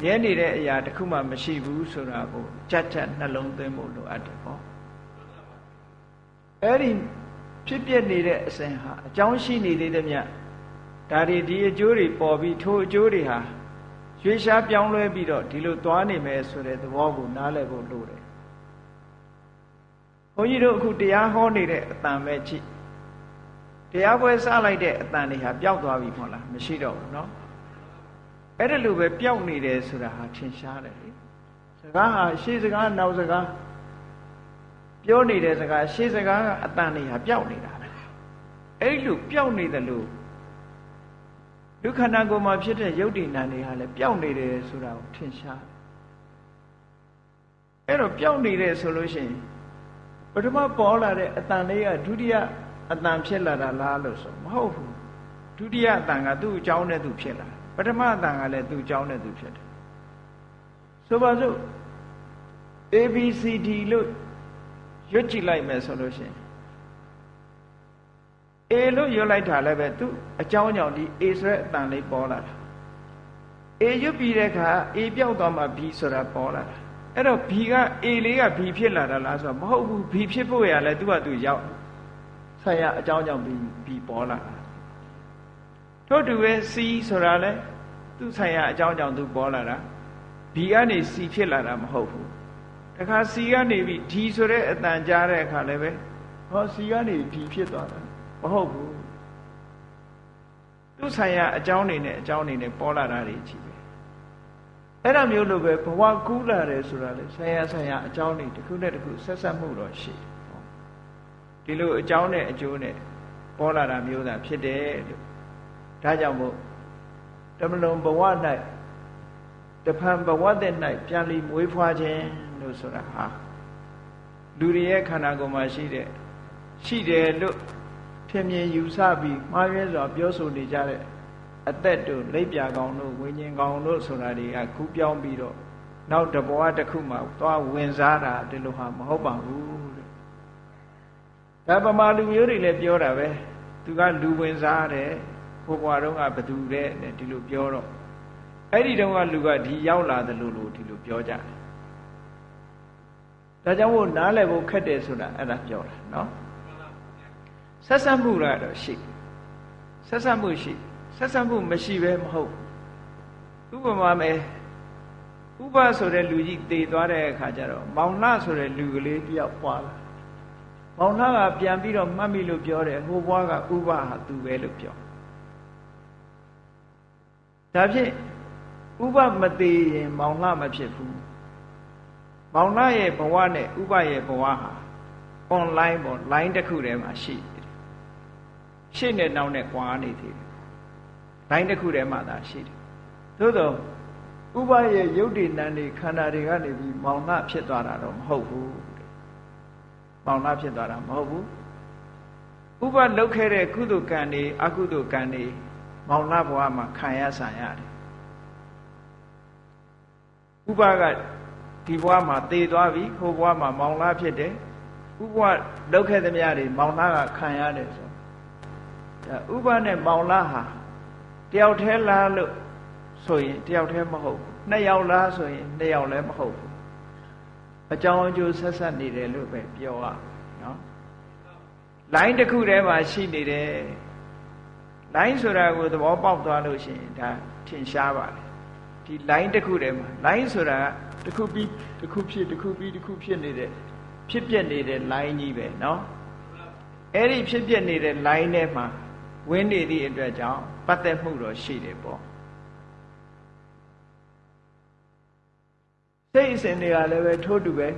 မြဲနေတဲ့အရာတစ်ခုမှမရှိဘူးဆိုတာကိုကြက်ကြက်နှလုံးသွင်းဖို့လိုအပ်တယ်ပေါ့အဲ့ဒီဖြစ်ပြနေတဲ့အစဉ်ဟာအကြောင်းရှိနေသေးတဲ့မြတ်ဒါတွေဒီအကျိုးတွေပေါ်ပြီးထိုအကျိုးတွေဟာရွေးရှားပြောင်းလဲပြီးတော့ဒီလိုသွားနေမယ်ဆိုတဲ့သဘောကိုနားလည်ဖို့လိုတယ်ဘုန်းကြီးတို့အခုတရားဟောနေတဲ့အတန်ပဲကြည့် တရားပွဲစလိုက်တဲ့အတန်တွေဟာပျောက်သွားပြီမဟုတ်လားမရှိတော့ဘူးเนาะအဲ့ဒါလိုပဲပျောက်နေတယ်ဆိုတာဟာထင်ရှားတယ်လေစကားဟာရှေးစကားနောက်စကားပြောနေတဲ့စကားရှေးစကားအတန်တွေဟာပျောက်နေတာပဲအဲ့လိုပျောက်နေတယ်လို့ဒုက္ခနာကိုယ်မှာဖြစ်တဲ့ယုတ်တိနာတွေဟာလည်းပျောက်နေတယ်ဆိုတာကိုထင်ရှားအဲ့တော့ပျောက်နေတယ်ဆိုလို့ရှိရင်ပထမပေါ်လာတဲ့အတန်လေးကဒုတိယ အတန်ဖြစ်လာတာလားလို့ဆိုမဟုတ်ဘူးဒုတိယအတန်ကသူ့အကြောင်းနဲ့သူဖြစ်လာပထမအတန်ကလည်းသူ့အကြောင်းနဲ့သူဖြစ်တယ်ဆိုပါစို့ ABCD လို့ရွတ်ကြည့်လိုက်မယ်ဆိုလို့ရှိရင် A လို့ရွတ်လိုက်တာလည်းပဲသူအကြောင်းကြောင့်ဒီ A ဆိုတဲ့အတန်လေးပေါ်လာတာ A ရွတ်ပြီးတဲ့အခါ A ပြောက်သွားမှ B ဆိုတာပေါ်လာတာအဲ့တော့ B က A လေးက B ဖြစ်လာတာလားဆိုတော့မဟုတ်ဘူး B ဖြစ်ဖို့ရလဲသူကသူရောက် ဆက်ရအကြောင်းကြောင့် B B ပေါ်လာတာထို့တူပဲ C ဆိုတာလဲသူဆိုင်ရာအကြောင်းကြောင့်သူပေါ်လာတာ B ကနေ C ဖြစ်လာတာမဟုတ်ဘူးတခါ C ကနေပြီး D ဆိုတဲ့အတန်ကြားတဲ့အခါလည်းပဲဟော C ကနေ D ဖြစ်သွားတာမဟုတ်ဘူးသူဆိုင်ရာအကြောင်းနေနဲ့အကြောင်းနေနဲ့ပေါ်လာတာတွေကြီးပဲအဲ့ဒါမျိုးလိုပဲဘဝကူးလာတယ်ဆိုတာလေဆိုင်ရာဆိုင်ရာအကြောင်းတွေတစ်ခုနဲ့တစ်ခုဆက်ဆက်မှုတော့ရှိ ဒီလိုအကြောင်းနဲ့အကျိုးနဲ့ပေါ်လာတာမျိုးသာဖြစ်တယ်လို့ဒါကြောင့်မို့တမလွန်ဘဝ၌တဖန်ဘဝတဲ့၌ပြန်လီမွေးဖွားခြင်းလို့ဆိုတာဟာလူတွေရဲ့ခန္ဓာကိုယ်မှာရှိတဲ့ရှိတယ်လို့ထင်မြင်ယူဆပြီးမှားရဲစွာပြောဆိုနေကြတဲ့အသက်တို့လက်ပြကောင်တို့ဝိညာဉ်ကောင်တို့ဆိုတာတွေကခုပြောင်းပြီးတော့နောက်တဘဝတစ်ခုမှသွားဝင်စားတာဒီလိုဟာမဟုတ်ပါဘူးတဲ့ ဒါပမာလူမျိုးတွေလည်းပြောတာပဲသူကလူဝင်စားတယ်ဟိုဘွားတော့ကဘသူတဲ့ဒီလိုပြောတော့အဲ့ဒီတုန်းကလူကဒီရောက်လာတယ်လို့လို့ဒီလိုပြောကြတယ်ဒါကြောင့်မို့နားလည်ဖို့ခက်တယ်ဆိုတာအဲ့ဒါပြောတာနော်ဆက်ဆက်မှုကတော့ရှိဆက်ဆက်မှုရှိဆက်ဆက်မှုမရှိပဲမဟုတ်ဥပမာမယ်ဥပဆိုတဲ့လူကြီးတည်သွားတဲ့အခါကျတော့မောင်နှဆိုတဲ့လူကလေးတယောက်ပွားလာ မောင်နှကပြန်ပြီးတော့မှတ်မိလို့ပြောတယ်ဟိုဘွားကဥပဟာသူပဲလို့ပြောဒါဖြင့်ဥပမသေးရင်မောင်နှမဖြစ်ဘူးမောင်နှရဲ့ဘဝနဲ့ဥပရဲ့ဘဝဟာ online ပေါ့ line တစ်ခုထဲမှာရှိတယ်ရှေ့နဲ့နောက်နဲ့ကွာနေသေးတယ် line တစ်ခုထဲမှာသာရှိတယ်သို့တော့ဥပရဲ့ယုတ်တိနံတွေခန္ဓာတွေကနေပြီးမောင်နှဖြစ်သွားတာတော့မဟုတ်ဘူး မောင်နှဖြစ်သွားတာမဟုတ်ဘူးဥပလုတ်ခဲ့တဲ့ကုသိုလ်ကံတွေအကုသိုလ်ကံတွေမောင်နှဘဝမှာခံရဆံရတယ်ဥပကဒီဘဝမှာတည်သွားပြီဟိုဘဝမှာမောင်နှဖြစ်တယ်ဥပလုတ်ခဲ့သမျှတွေမောင်နှကခံရတယ်ဆိုဒါဥပနဲ့မောင်နှဟာတယောက်တည်းလားလို့ဆိုရင်တယောက်တည်းမဟုတ်ဘူးနှစ်ယောက်လားဆိုရင်နှစ်ယောက်လည်းမဟုတ်ဘူး အကြောင်းအကျိုးဆက်ဆက်နေတယ်လို့ပဲပြောရနော်လိုင်းတစ်ခုထဲမှာရှိနေတယ်လိုင်းဆိုတာကိုသဘောပေါက်သွားလို့ရှိရင်ဒါထင်ရှားပါတယ်ဒီလိုင်းတစ်ခုထဲမှာလိုင်းဆိုတာတစ်ခုပြီးတစ်ခုဖြစ်တစ်ခုပြီးတစ်ခုဖြစ်နေတဲ့ဖြစ်ပြနေတဲ့လိုင်းကြီးပဲနော်အဲ့ဒီဖြစ်ပြနေတဲ့လိုင်းထဲမှာဝင်းနေသည့်အတွက်ကြောင့်ပတ်သက်မှုတော့ရှိတယ်ပေါ့ စိတ်အစဉ်တွေကလည်းပဲထိုးတူပဲ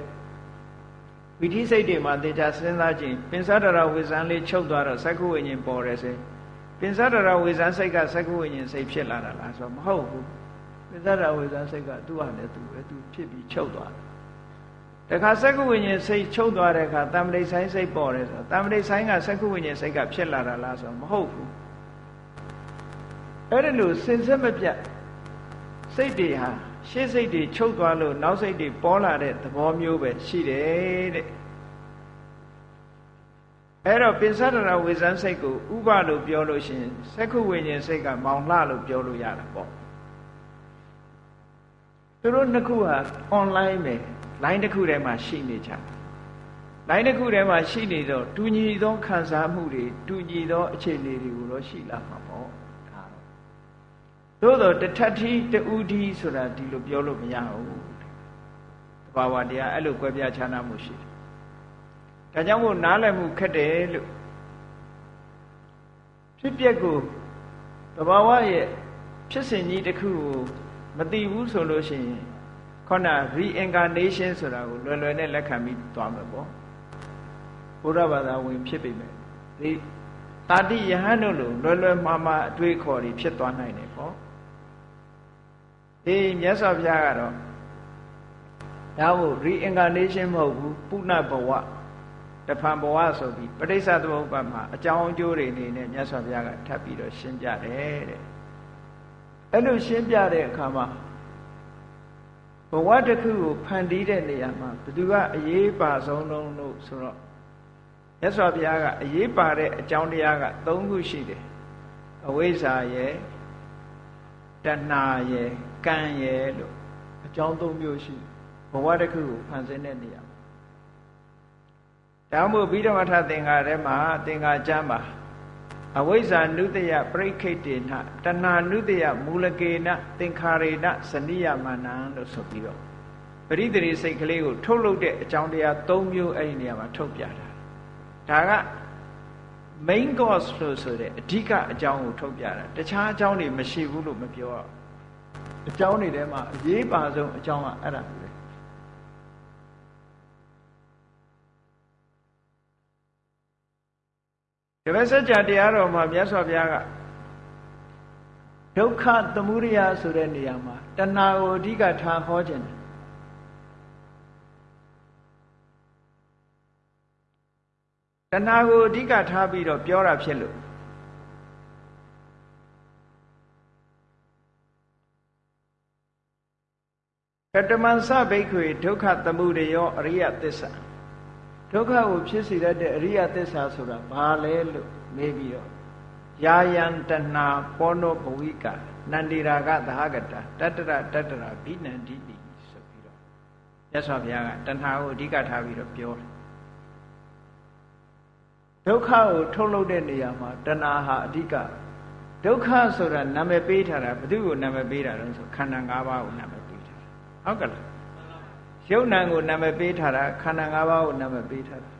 ဝိธิစိတ်တွေမှာတေချာစဉ်းစားခြင်းပင်စဒရဝေဇန်လေးချုပ်သွားတော့သက္ကဝိညာဉ်ပေါ်တယ်စေပင်စဒရဝေဇန်စိတ်ကသက္ကဝိညာဉ်စိတ်ဖြစ်လာတာလားဆိုတော့မဟုတ်ဘူးပင်စဒရဝေဇန်စိတ်ကသူ့ဟာနဲ့သူပဲသူဖြစ်ပြီးချုပ်သွားတယ်တခါသက္ကဝိညာဉ်စိတ်ချုပ်သွားတဲ့အခါတမ္ပတိဆိုင်စိတ်ပေါ်တယ်ဆိုတော့တမ္ပတိဆိုင်ကသက္ကဝိညာဉ်စိတ်ကဖြစ်လာတာလားဆိုတော့မဟုတ်ဘူးအဲ့ဒါလို့စင်စစ်မပြတ်စိတ်တွေဟာ ရှေ့စိတ်တွေချုပ်သွားလို့နောက်စိတ်တွေပေါ်လာတဲ့သဘောမျိုးပဲရှိတယ်တဲ့အဲ့တော့ပင်စရဏဝေဇန်စိတ်ကိုဥပလို့ပြောလို့ရှိရင်သက္ခုဝိညာဉ်စိတ်ကမောင်လှလို့ပြောလို့ရတာပေါ့သူတို့နှစ်ခုဟာ online ပဲ line တစ်ခုထဲမှာရှိနေကြတယ် line တစ်ခုထဲမှာရှိနေတော့တူညီသောခံစားမှုတွေတူညီသောအခြေအနေတွေကိုတော့ရှိလာမှာ သို့တော့တထထီတူဒီဆိုတာဒီလိုပြောလို့မရဘူးတဘာဝတရားအဲ့လိုကွဲပြားခြားနားမှုရှိတယ်ဒါကြောင့်မို့နားလည်မှုခက်တယ်လို့ဖြစ်ပျက်ကိုတဘာဝရဲ့ဖြစ်စဉ်ကြီးတစ်ခုကိုမသိဘူးဆိုလို့ရှိရင်ခေါဏ reincarnation ဆိုတာကိုလွယ်လွယ်နဲ့လက်ခံပြီးသွားမှာပေါ့ဘုရားဘာသာဝင်ဖြစ်ပြီမဲ့ဒီတာတိယဟန်တို့လိုလွယ်လွယ်မှားမှားအတွေးခေါ်တွေဖြစ်သွားနိုင်တယ်ပေါ့ ဒီမြတ်စွာဘုရားကတော့ဒါမို့ reincarnation မဟုတ်ဘူးပုဏ္ဏဘဝတဖန်ဘဝဆိုပြီးပဋိစ္စသမုပ္ပါမှာအကြောင်းအကျိုးတွေအနေနဲ့မြတ်စွာဘုရားကထပ်ပြီးတော့ရှင်းပြတယ်တဲ့အဲ့လိုရှင်းပြတဲ့အခါမှာဘဝတစ်ခုကိုဖန်တီးတဲ့နေရာမှာဘယ်သူကအရေးပါဆုံးလုံးလို့ဆိုတော့မြတ်စွာဘုရားကအရေးပါတဲ့အကြောင်းတရားက၃ခုရှိတယ်အဝိဇ္ဇာရဲ့ တဏှာရဲ့ကံရဲ့လို့အကြောင်း၃မျိုးရှိဘဝတစ်ခုကိုဖန်ဆင်းတဲ့နေရာဒါမို့ဘိဓမ္မထသင်္ဃာထဲမှာသင်္ဃာကျမ်းပါအဝိဇ္ဇာနုတယပရိခိတေနတဏှာနုတယမူလကေနသင်္ခါရေနဇနိယမနံလို့ဆိုပြီးတော့ပရိသေစိတ်ကလေးကိုထုတ်လုပ်တဲ့အကြောင်းတရား၃မျိုးအဲ့ဒီနေရာမှာထုတ်ပြတာဒါက main cause လို့ဆိုတဲ့အဓိကအကြောင်းကိုထုတ်ပြတာတခြားအကြောင်းတွေမရှိဘူးလို့မပြောရအကြောင်းတွေထဲမှာအရေးပါဆုံးအကြောင်းကအဲ့ဒါပဲဒီဘက်စัจ जा တရားတော်မှာမြတ်စွာဘုရားကဒုက္ခသမုဒယဆိုတဲ့နေရာမှာတဏှာကိုအဓိကထားဟောခြင်းတယ် တဏှာကိုအဓိကထားပြီးတော့ပြောတာဖြစ်လို့ကတမန်စဘိက္ခွေဒုက္ခသမုဒယောအရိယသစ္စာဒုက္ခကိုဖြစ်စေတတ်တဲ့အရိယသစ္စာဆိုတာဘာလဲလို့မေးပြီးတော့ယာယံတဏပောနောဘဝိကနန္တိရာဂသဟကတတတ္တရတတ္တရာဘိနန္တိတိဆိုပြီးတော့မြတ်စွာဘုရားကတဏှာကိုအဓိကထားပြီးတော့ပြောတယ် ဒုက္ခကိုထုတ်လုပ်တဲ့နေရာမှာတဏှာဟာအဓိကဒုက္ခဆိုတာနာမည်ပေးထားတာဘယ်သူကိုနာမည်ပေးတာလဲဆိုခန္ဓာ၅ပါးကိုနာမည်ပေးထားတာဟုတ်ကလားယုံ nant ကိုနာမည်ပေးထားတာခန္ဓာ၅ပါးကိုနာမည်ပေးထားတာ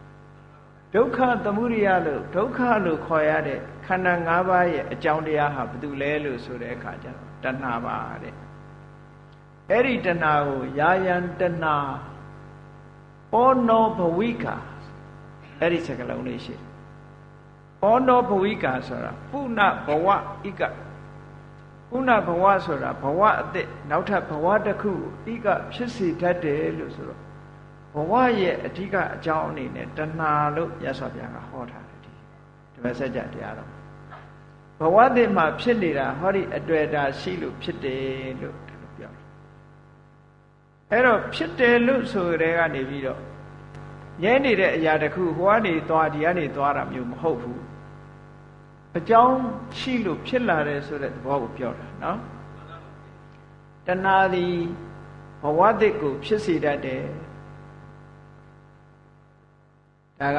ဒုက္ခသမုဒိယလို့ဒုက္ခလို့ခေါ်ရတဲ့ခန္ဓာ၅ပါးရဲ့အကြောင်းတရားဟာဘာတူလဲလို့ဆိုတဲ့အခါကျတော့တဏှာပါတဲ့အဲ့ဒီတဏှာကိုယာယံတဏှာပောနောဘဝိကာအဲ့ဒီစကားလုံးလေးရှိတယ် ပောနောဘဝိကာဆိုတာပုဏ္ဏဘဝဣကပုဏ္ဏဘဝဆိုတာဘဝအသက်နောက်ထပ်ဘဝတစ်ခုဣကဖြစ်စေတတ်တယ်လို့ဆိုတော့ဘဝရဲ့အဓိကအကြောင်းအနေနဲ့တဏှာလို့ရသော်ဗျာကဟောထားတယ်ဒီဒီမဆက်ကြတရားတော့ဘဝတည်းမှာဖြစ်နေတာဟောဒီအတွေ့အတာရှိလို့ဖြစ်တယ်လို့ဒီလိုပြောတယ်အဲ့တော့ဖြစ်တယ်လို့ဆိုတဲ့ကနေပြီးတော့ငဲနေတဲ့အရာတခုဟိုကနေသွားဒီကနေသွားတာမျိုးမဟုတ်ဘူး အကြောင်းရှိလို့ဖြစ်လာတယ်ဆိုတဲ့သဘောကိုပြောတာနော်တဏှာသည်ဘဝတည်းကိုဖြစ်စေတတ်တယ်ဒါက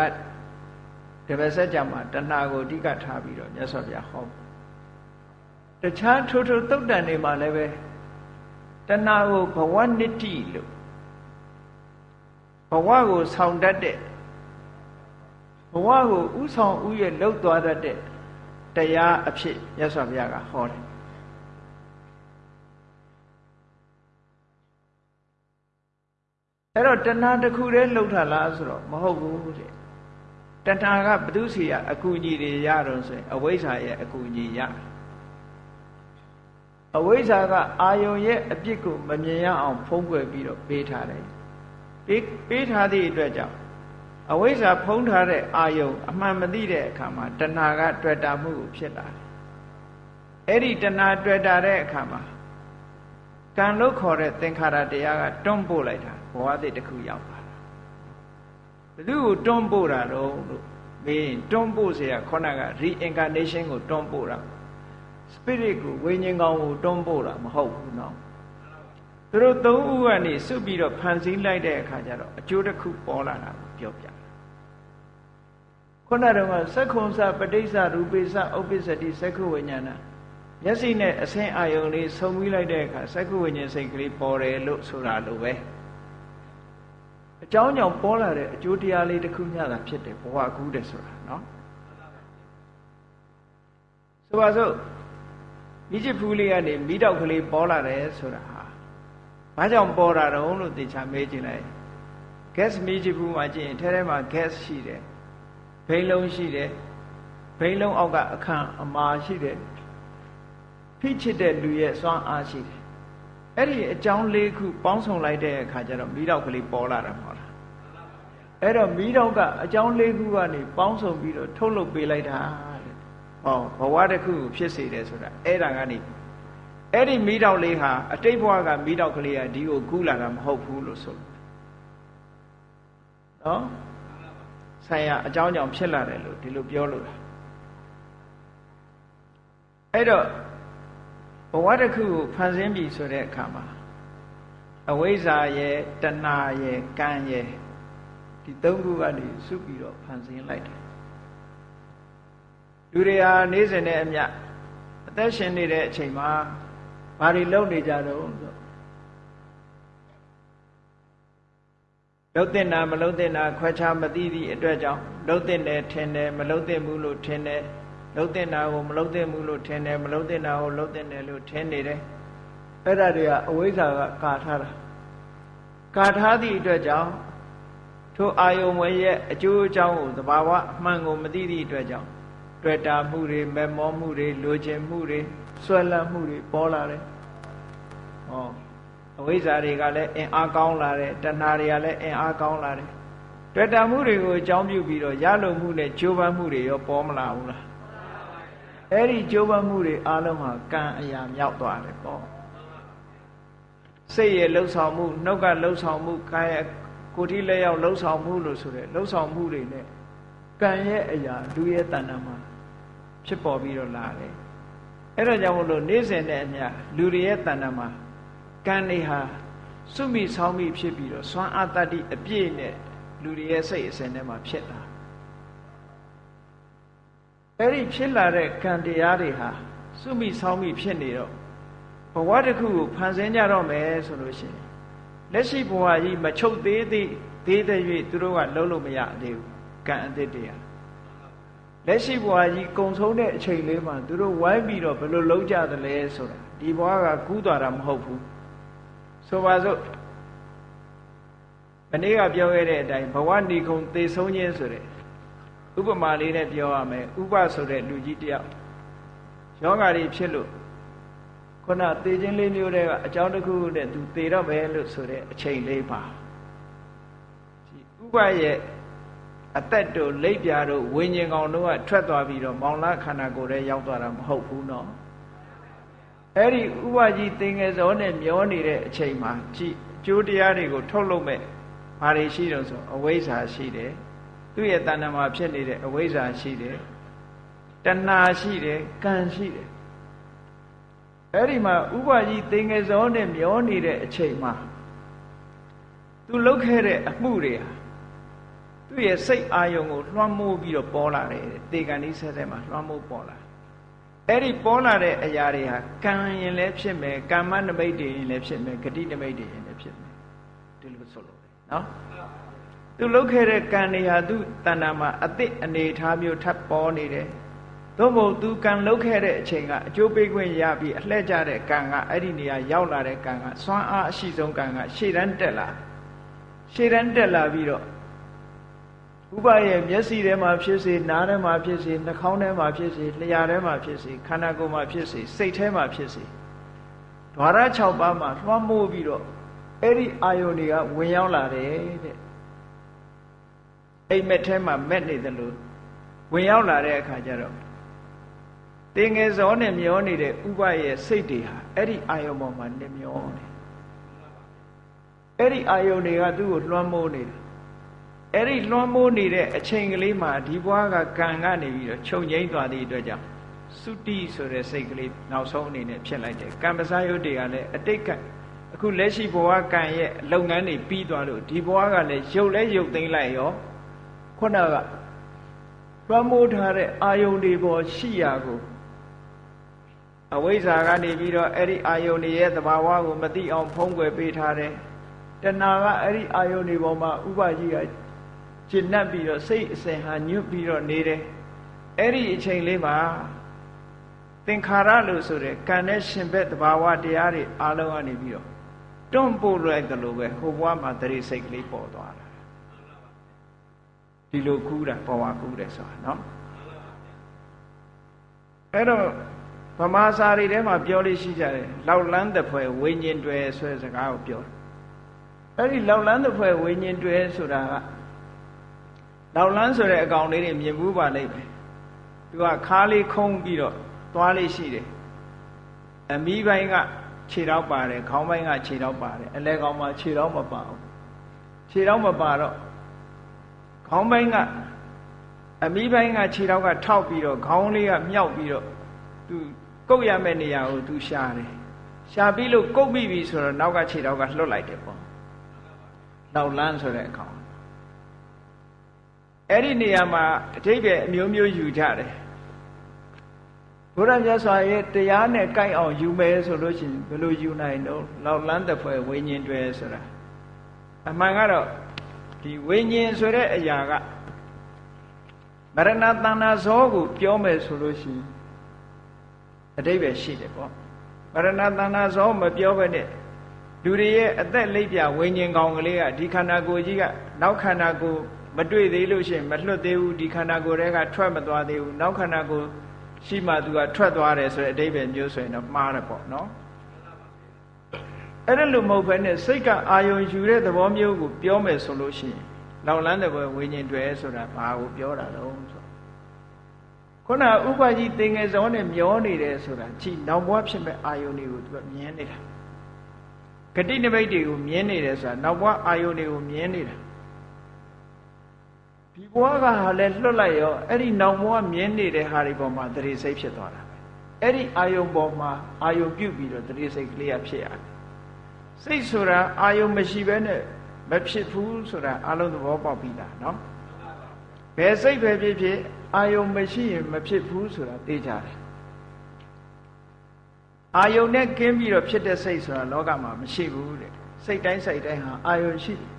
တပည့်ဆက်ကြမှာတဏှာကိုအဓိကထားပြီးတော့မြတ်စွာဘုရားဟောတခြားထိုးထိုးတုတ်တန်တွေမှာလည်းပဲတဏှာကိုဘဝနစ်တိလို့ဘဝကိုဆောင်တတ်တဲ့ဘဝကိုဥဆောင်ဥရဲ့လှုပ်သွားတတ်တဲ့ တရားအဖြစ်မြတ်စွာဘုရားကဟောတယ်အဲ့တော့တဏှာတစ်ခုတည်းလှုပ်ထလားဆိုတော့မဟုတ်ဘူးတဲ့တဏှာကဘုသူစီရအကူအညီတွေရတော့ဆိုရင်အဝိဇ္ဇာရဲ့အကူအညီရအဝိဇ္ဇာကအာယုံရဲ့အပြစ်ကိုမမြင်ရအောင်ဖုံးကွယ်ပြီးတော့ပေးထားတယ်ပေးပေးထားသည့်အတွက်ကြောင့် အဝိဇ္ဇာဖုံးထားတဲ့အာယုံအမှန်မသိတဲ့အခါမှာတဏှာကတွေ့တာမှုကိုဖြစ်လာတယ်အဲ့ဒီတဏှာတွေ့တာတဲ့အခါမှာကံလို့ခေါ်တဲ့သင်္ခါရတရားကတွန်းပို့လိုက်တာဘဝတည်းတစ်ခုရောက်လာတာဘယ်သူကိုတွန်းပို့တာတော့လို့မေးရင်တွန်းပို့เสียခေါဏက reincarnation ကိုတွန်းပို့တာ spirit ကိုဝိညာဉ်ကောင်ကိုတွန်းပို့တာမဟုတ်ဘူးเนาะသူတို့သုံးဦးကနေစွတ်ပြီးတော့ဖန်ဆင်းလိုက်တဲ့အခါကျတော့အကျိုးတစ်ခုပေါ်လာတာကိုပြောပြတယ် ခုနတုန်းကသက္ခုံစပဋိစ္စရူပိစဥပ္ပစ္စတိသက္ခုဝိညာဏမျက်စိနဲ့အဆင်းအာယုံလေးဆုံပြီးလိုက်တဲ့အခါသက္ခုဝိညာဉ်စိတ်ကလေးပေါ်တယ်လို့ဆိုတာလိုပဲအကြောင်းကြောင့်ပေါ်လာတဲ့အကျိုးတရားလေးတစ်ခုညတာဖြစ်တယ်ဘဝကူးတယ်ဆိုတာနော်ဆိုပါစို့မိချစ်ဖူးလေးကနေမိတော့ကလေးပေါ်လာတယ်ဆိုတာဟာဘာကြောင့်ပေါ်တာတုံးလို့သေချာမေးကြည့်လိုက် gas မိချစ်ဖူးမှာကြည့်ရင်ထဲထဲမှာ gas ရှိတယ် ဘိန်းလုံးရှိတယ်ဘိန်းလုံးအောက်ကအခန့်အမာရှိတယ်ဖိချစ်တဲ့လူရဲ့စွမ်းအားရှိတယ်အဲ့ဒီအကြောင်းလေးခုပေါင်းစုံလိုက်တဲ့အခါကျတော့မိတော့ကလေးပေါ်လာတာမဟုတ်လားအဲ့တော့မိတော့ကအကြောင်းလေးခုကနေပေါင်းစုံပြီးတော့ထုတ်လုပ်ပေးလိုက်တာတဲ့ဟောဘဝတစ်ခုဖြစ်စေတယ်ဆိုတာအဲ့ဒါကနေအဲ့ဒီမိတော့လေးဟာအတိတ်ဘဝကမိတော့ကလေးကဒီကိုကူးလာတာမဟုတ်ဘူးလို့ဆိုလို့နော် ဆိုင်ရာအကြောင်းကြောင့်ဖြစ်လာတယ်လို့ဒီလိုပြောလို့တာအဲ့တော့ဘဝတစ်ခုကိုဖန်ဆင်းပြီဆိုတဲ့အခါမှာအဝိဇ္ဇာရဲ့တဏှာရဲ့ကံရဲ့ဒီသုံးခုကနေစုပြီးတော့ဖန်ဆင်းလိုက်တယ်လူတွေဟာနေ့စဉ်နဲ့အမျှအသက်ရှင်နေတဲ့အချိန်မှာဘာတွေလုပ်နေကြတော့ဆို လှုပ်တဲ့နာမလှုပ်တဲ့နာခွဲခြားမသိသည့်အတွက်ကြောင့်လှုပ်တဲ့တယ်ထင်တယ်မလှုပ်တဲ့ဘူးလို့ထင်တယ်လှုပ်တဲ့နာကိုမလှုပ်တဲ့ဘူးလို့ထင်တယ်မလှုပ်တဲ့နာကိုလှုပ်တဲ့တယ်လို့ထင်နေတယ်အဲ့ဒါတွေကအဝိဇ္ဇာကကာထားတာကာထားသည့်အတွက်ကြောင့်ထိုအာယုံဝဲရဲ့အကျိုးအကြောင်းကိုသဘာဝအမှန်ကိုမသိသည့်အတွက်ကြောင့်တွေ့တာမှုတွေမမောမှုတွေလိုချင်မှုတွေဆွဲလန်းမှုတွေပေါ်လာတယ်ဟော အဝိဇ္ဇာတွေကလည်းအင်အားကောင်းလာတယ်တဏှာတွေကလည်းအင်အားကောင်းလာတယ်တွေ့တာမှုတွေကိုအကြောင်းပြုပြီးတော့ရလုံမှုနဲ့ကြိုးပမ်းမှုတွေရောပေါ်မလာဘူးလားအဲ့ဒီကြိုးပမ်းမှုတွေအလုံးဟာကံအရာမြောက်သွားတယ်ပေါ့စိတ်ရဲ့လှုပ်ဆောင်မှုနှုတ်ကလှုပ်ဆောင်မှုကာယကိုတိလက်ရောက်လှုပ်ဆောင်မှုလို့ဆိုတဲ့လှုပ်ဆောင်မှုတွေနဲ့ကံရဲ့အရာလူရဲ့တဏ္ဍာမှာဖြစ်ပေါ်ပြီးတော့လာတယ်အဲ့တော့ကြောင့်မလို့နေ့စဉ်နဲ့အမျှလူတွေရဲ့တဏ္ဍာမှာ ကံတွေဟာစုမိဆောင်းမိဖြစ်ပြီးတော့စွမ်းအားတတ္တိအပြည့်နဲ့လူတွေရဲ့စိတ်အစဉ်ထဲမှာဖြစ်လာအဲ့ဒီဖြစ်လာတဲ့ကံတရားတွေဟာစုမိဆောင်းမိဖြစ်နေတော့ဘဝတစ်ခုကိုဖန်ဆင်းကြတော့မယ်ဆိုလို့ရှိရင်လက်ရှိဘဝကြီးမချုပ်သေးသေးသေးတဲ့၍သူတို့ကလုံးလို့မရသေးဘူးကံအသစ်တရားလက်ရှိဘဝကြီးကုံဆုံးတဲ့အချိန်လေးမှာသူတို့ဝိုင်းပြီးတော့ဘယ်လိုလုံးကြသလဲဆိုတာဒီဘဝကကူးသွားတာမဟုတ်ဘူး ဆိုပါစို့မနေ့ကပြောခဲ့တဲ့အတိုင်းဘဝနေကုံသေဆုံးခြင်းဆိုတဲ့ဥပမာလေးနဲ့ပြောရမယ်ဥပဆိုတဲ့လူကြီးတယောက်ယောဂါတွေဖြစ်လို့ခုနသေခြင်းလေးမျိုးတွေကအကြောင်းတစ်ခုနဲ့သူသေတော့ပဲလို့ဆိုတဲ့အချိန်လေးပါဒီဥပရဲ့အသက်တို့လိပ်ပြာတို့ဝิญဉ်ကောင်တို့ကထွက်သွားပြီးတော့မောင်လာခန္ဓာကိုယ်ထဲရောက်သွားတာမဟုတ်ဘူးနော် အဲ့ဒီဥပကြီးသင်္ကေစောနဲ့မျောနေတဲ့အချိန်မှာကြည်ကျိုးတရားတွေကိုထုတ်လုပ်မဲ့ဘာတွေရှိတော့ဆိုအဝိဇ္ဇာရှိတယ်သူ့ရဲ့တဏ္ဍာမှာဖြစ်နေတဲ့အဝိဇ္ဇာရှိတယ်တဏှာရှိတယ်ကံရှိတယ်အဲ့ဒီမှာဥပကြီးသင်္ကေစောနဲ့မျောနေတဲ့အချိန်မှာသူလုပ်ခဲ့တဲ့အမှုတွေဟာသူ့ရဲ့စိတ်အာယုံကိုလွှမ်းမိုးပြီးတော့ပေါ်လာတယ်တေကန်ဒီဆက်ဆက်မှာလွှမ်းမိုးပေါ်လာ အဲ့ဒီပေါ်လာတဲ့အရာတွေဟာကံရင်လည်းဖြစ်မယ်ကမ္မနမိတ်တွေရင်လည်းဖြစ်မယ်ဂတိနမိတ်တွေရင်လည်းဖြစ်မယ်ဒီလိုဆိုလို့နော်သူလုပ်ခဲ့တဲ့ကံတွေဟာသူတဏ္ဍာမှာအစ်စ်အနေထားမျိုးထပ်ပေါ်နေတယ်သို့မဟုတ်သူကံလုပ်ခဲ့တဲ့အချိန်ကအကျိုးပေးခွင့်ရပြီးအလှည့်ကျတဲ့ကံကအဲ့ဒီနေရာရောက်လာတဲ့ကံကစွမ်းအားအရှိဆုံးကံကရှေ့တန်းတက်လာရှေ့တန်းတက်လာပြီးတော့ ဥပရဲ့မျက်စိထဲမှာဖြစ်စေနားထဲမှာဖြစ်စေနှာခေါင်းထဲမှာဖြစ်စေလျှာထဲမှာဖြစ်စေခန္ဓာကိုယ်မှာဖြစ်စေစိတ်ထဲမှာဖြစ်စေဓဝရ6ပါးမှာလွှမ်းမိုးပြီးတော့အဲ့ဒီအာယုန်တွေကဝင်ရောက်လာတယ်တဲ့အိမ်မက်ထဲမှာမက်နေတယ်လို့ဝင်ရောက်လာတဲ့အခါကျတော့တင်ငယ်စောနဲ့မျောနေတဲ့ဥပရဲ့စိတ်တွေဟာအဲ့ဒီအာယုံပေါ်မှာနေမျောနေအဲ့ဒီအာယုံတွေကသူ့ကိုလွှမ်းမိုးနေတယ် အဲ့ဒီလွှမ်းမိုးနေတဲ့အချိန်ကလေးမှာဒီဘွားကကံကနေပြီးတော့ခြုံငိမ့်သွားသည့်အတွက်ကြောင့်သုတိဆိုတဲ့စိတ်ကလေးနောက်ဆုံးအနေနဲ့ဖြစ်လိုက်တယ်ကံပစားယုတ်တွေကလည်းအတိတ်ကအခုလက်ရှိဘဝကံရဲ့လုပ်ငန်းတွေပြီးသွားလို့ဒီဘဝကလည်းရုပ်လဲရုပ်သိမ်းလိုက်ရောခုနကလွှမ်းမိုးထားတဲ့အာယုန်တွေပေါ်ရှိရာကိုအဝိဇ္ဇာကနေပြီးတော့အဲ့ဒီအာယုန်တွေရဲ့သဘာဝကိုမသိအောင်ဖုံးကွယ်ပေးထားတယ်တဏှာကအဲ့ဒီအာယုန်တွေပေါ်မှာဥပကြီးက ကျင့်납ပြီးတော့စိတ်အစဉ်ဟာညွတ်ပြီးတော့နေတယ်အဲ့ဒီအချိန်လေးမှာသင်္ခါရလို့ဆိုတဲ့ကံနဲ့ရှင်ဘက်သဘာဝတရားတွေအားလုံးကနေပြီးတော့တွန့်ပို့လိုက်တယ်လို့ပဲဟိုဘဝမှာတရိစိတ်ကလေးပေါ်သွားတာဒီလိုကူးတာဘဝကူးတယ်ဆိုတာနော်အဲ့တော့ဗမာစာရီထဲမှာပြောလို့ရှိကြတယ်လောက်လန်းတဲ့ဖွဲ့ဝိညာဉ်တွေဆွဲစကားကိုပြောတယ်အဲ့ဒီလောက်လန်းတဲ့ဖွဲ့ဝိညာဉ်တွေဆိုတာက လောက်လန်းဆိုတဲ့အကောင်လေးတွေမြင်ဘူးပါလိမ့်မယ်သူကခါးလေးခုံးပြီးတော့သွားလေးရှိတယ်အမီးပိုင်းကခြေတော့ပါတယ်ခေါင်းပိုင်းကခြေတော့ပါတယ်အလဲကောင်မှာခြေတော့မပါဘူးခြေတော့မပါတော့ခေါင်းပိုင်းကအမီးပိုင်းကခြေတော့ကထောက်ပြီးတော့ခေါင်းလေးကမြောက်ပြီးတော့သူကုတ်ရမယ့်နေရာကိုသူရှာတယ်ရှာပြီးလို့ကုတ်မိပြီဆိုတော့နောက်ကခြေတော့ကလှုပ်လိုက်တယ်ပေါ့နောက်လန်းဆိုတဲ့အကောင် အဲ့ဒီနေရာမှာအထိပ္ပယ်အမျိုးမျိုးယူကြတယ်ဘုရားမြတ်စွာရဲ့တရားနဲ့ကိုက်အောင်ယူမယ်ဆိုလို့ရှိရင်ဘယ်လိုယူနိုင်တော့လောက်လန်းတဲ့ဖွဲ့ဝိညာဉ်တွေဆိုတာအမှန်ကတော့ဒီဝိညာဉ်ဆိုတဲ့အရာကမရဏတဏ္ဍဇောကိုပြောမယ်ဆိုလို့ရှိရင်အတိပ္ပယ်ရှိတယ်ပေါ့မရဏတဏ္ဍဇောမပြောဘဲနဲ့လူတွေရဲ့အသက်လိပ်ပြဝိညာဉ်ကောင်ကလေးကဒီခန္ဓာကိုယ်ကြီးကနောက်ခန္ဓာကိုယ် မတွေ့သေးလို့ရှိရင်မလွတ်သေးဘူးဒီခန္ဓာကိုယ်တွေကထွက်မသွားသေးဘူးနောက်ခန္ဓာကိုယ်ရှိမှသူကထွက်သွားတယ်ဆိုတဲ့အဓိပ္ပာယ်မျိုးဆိုရင်တော့မှားတယ်ပေါ့နော်အဲ့ဒါလိုမဟုတ်ဘဲနဲ့စိတ်ကအာယုံယူတဲ့သဘောမျိုးကိုပြောမယ်ဆိုလို့ရှိရင်လောင်လန်းတဲ့ဘဝဝိညာဉ်တွေဆိုတာဘာကိုပြောတာလဲဆိုခုနဥပကြီးသင်္ကေဇောနဲ့မျောနေတယ်ဆိုတာကြည်နောက်ဘဝဖြစ်မဲ့အာယုံတွေကိုသူကမြင်နေတာဂတိနမိတ်တွေကိုမြင်နေတယ်ဆိုတာနောက်ဘဝအာယုန်တွေကိုမြင်နေတာ ဒီဘဝကဟာလည်းလွတ်လိုက်ရောအဲ့ဒီနောက်ဘဝမြင်နေတဲ့ဟာတွေပေါ်မှာတရေစိတ်ဖြစ်သွားတာပဲအဲ့ဒီအာယုန်ပေါ်မှာအာယုန်ပြုတ်ပြီးတော့တရေစိတ်ကလေးကဖြစ်ရတယ်စိတ်ဆိုတာအာယုန်မရှိဘဲနဲ့မဖြစ်ဘူးဆိုတာအလုံးသဘောပေါက်ပြီးသားเนาะဘယ်စိတ်ပဲဖြစ်ဖြစ်အာယုံမရှိရင်မဖြစ်ဘူးဆိုတာသိကြတယ်အာယုံနဲ့ကင်းပြီးတော့ဖြစ်တဲ့စိတ်ဆိုတာလောကမှာမရှိဘူးတဲ့စိတ်တိုင်းစိတ်တိုင်းဟာအာယုံရှိတယ်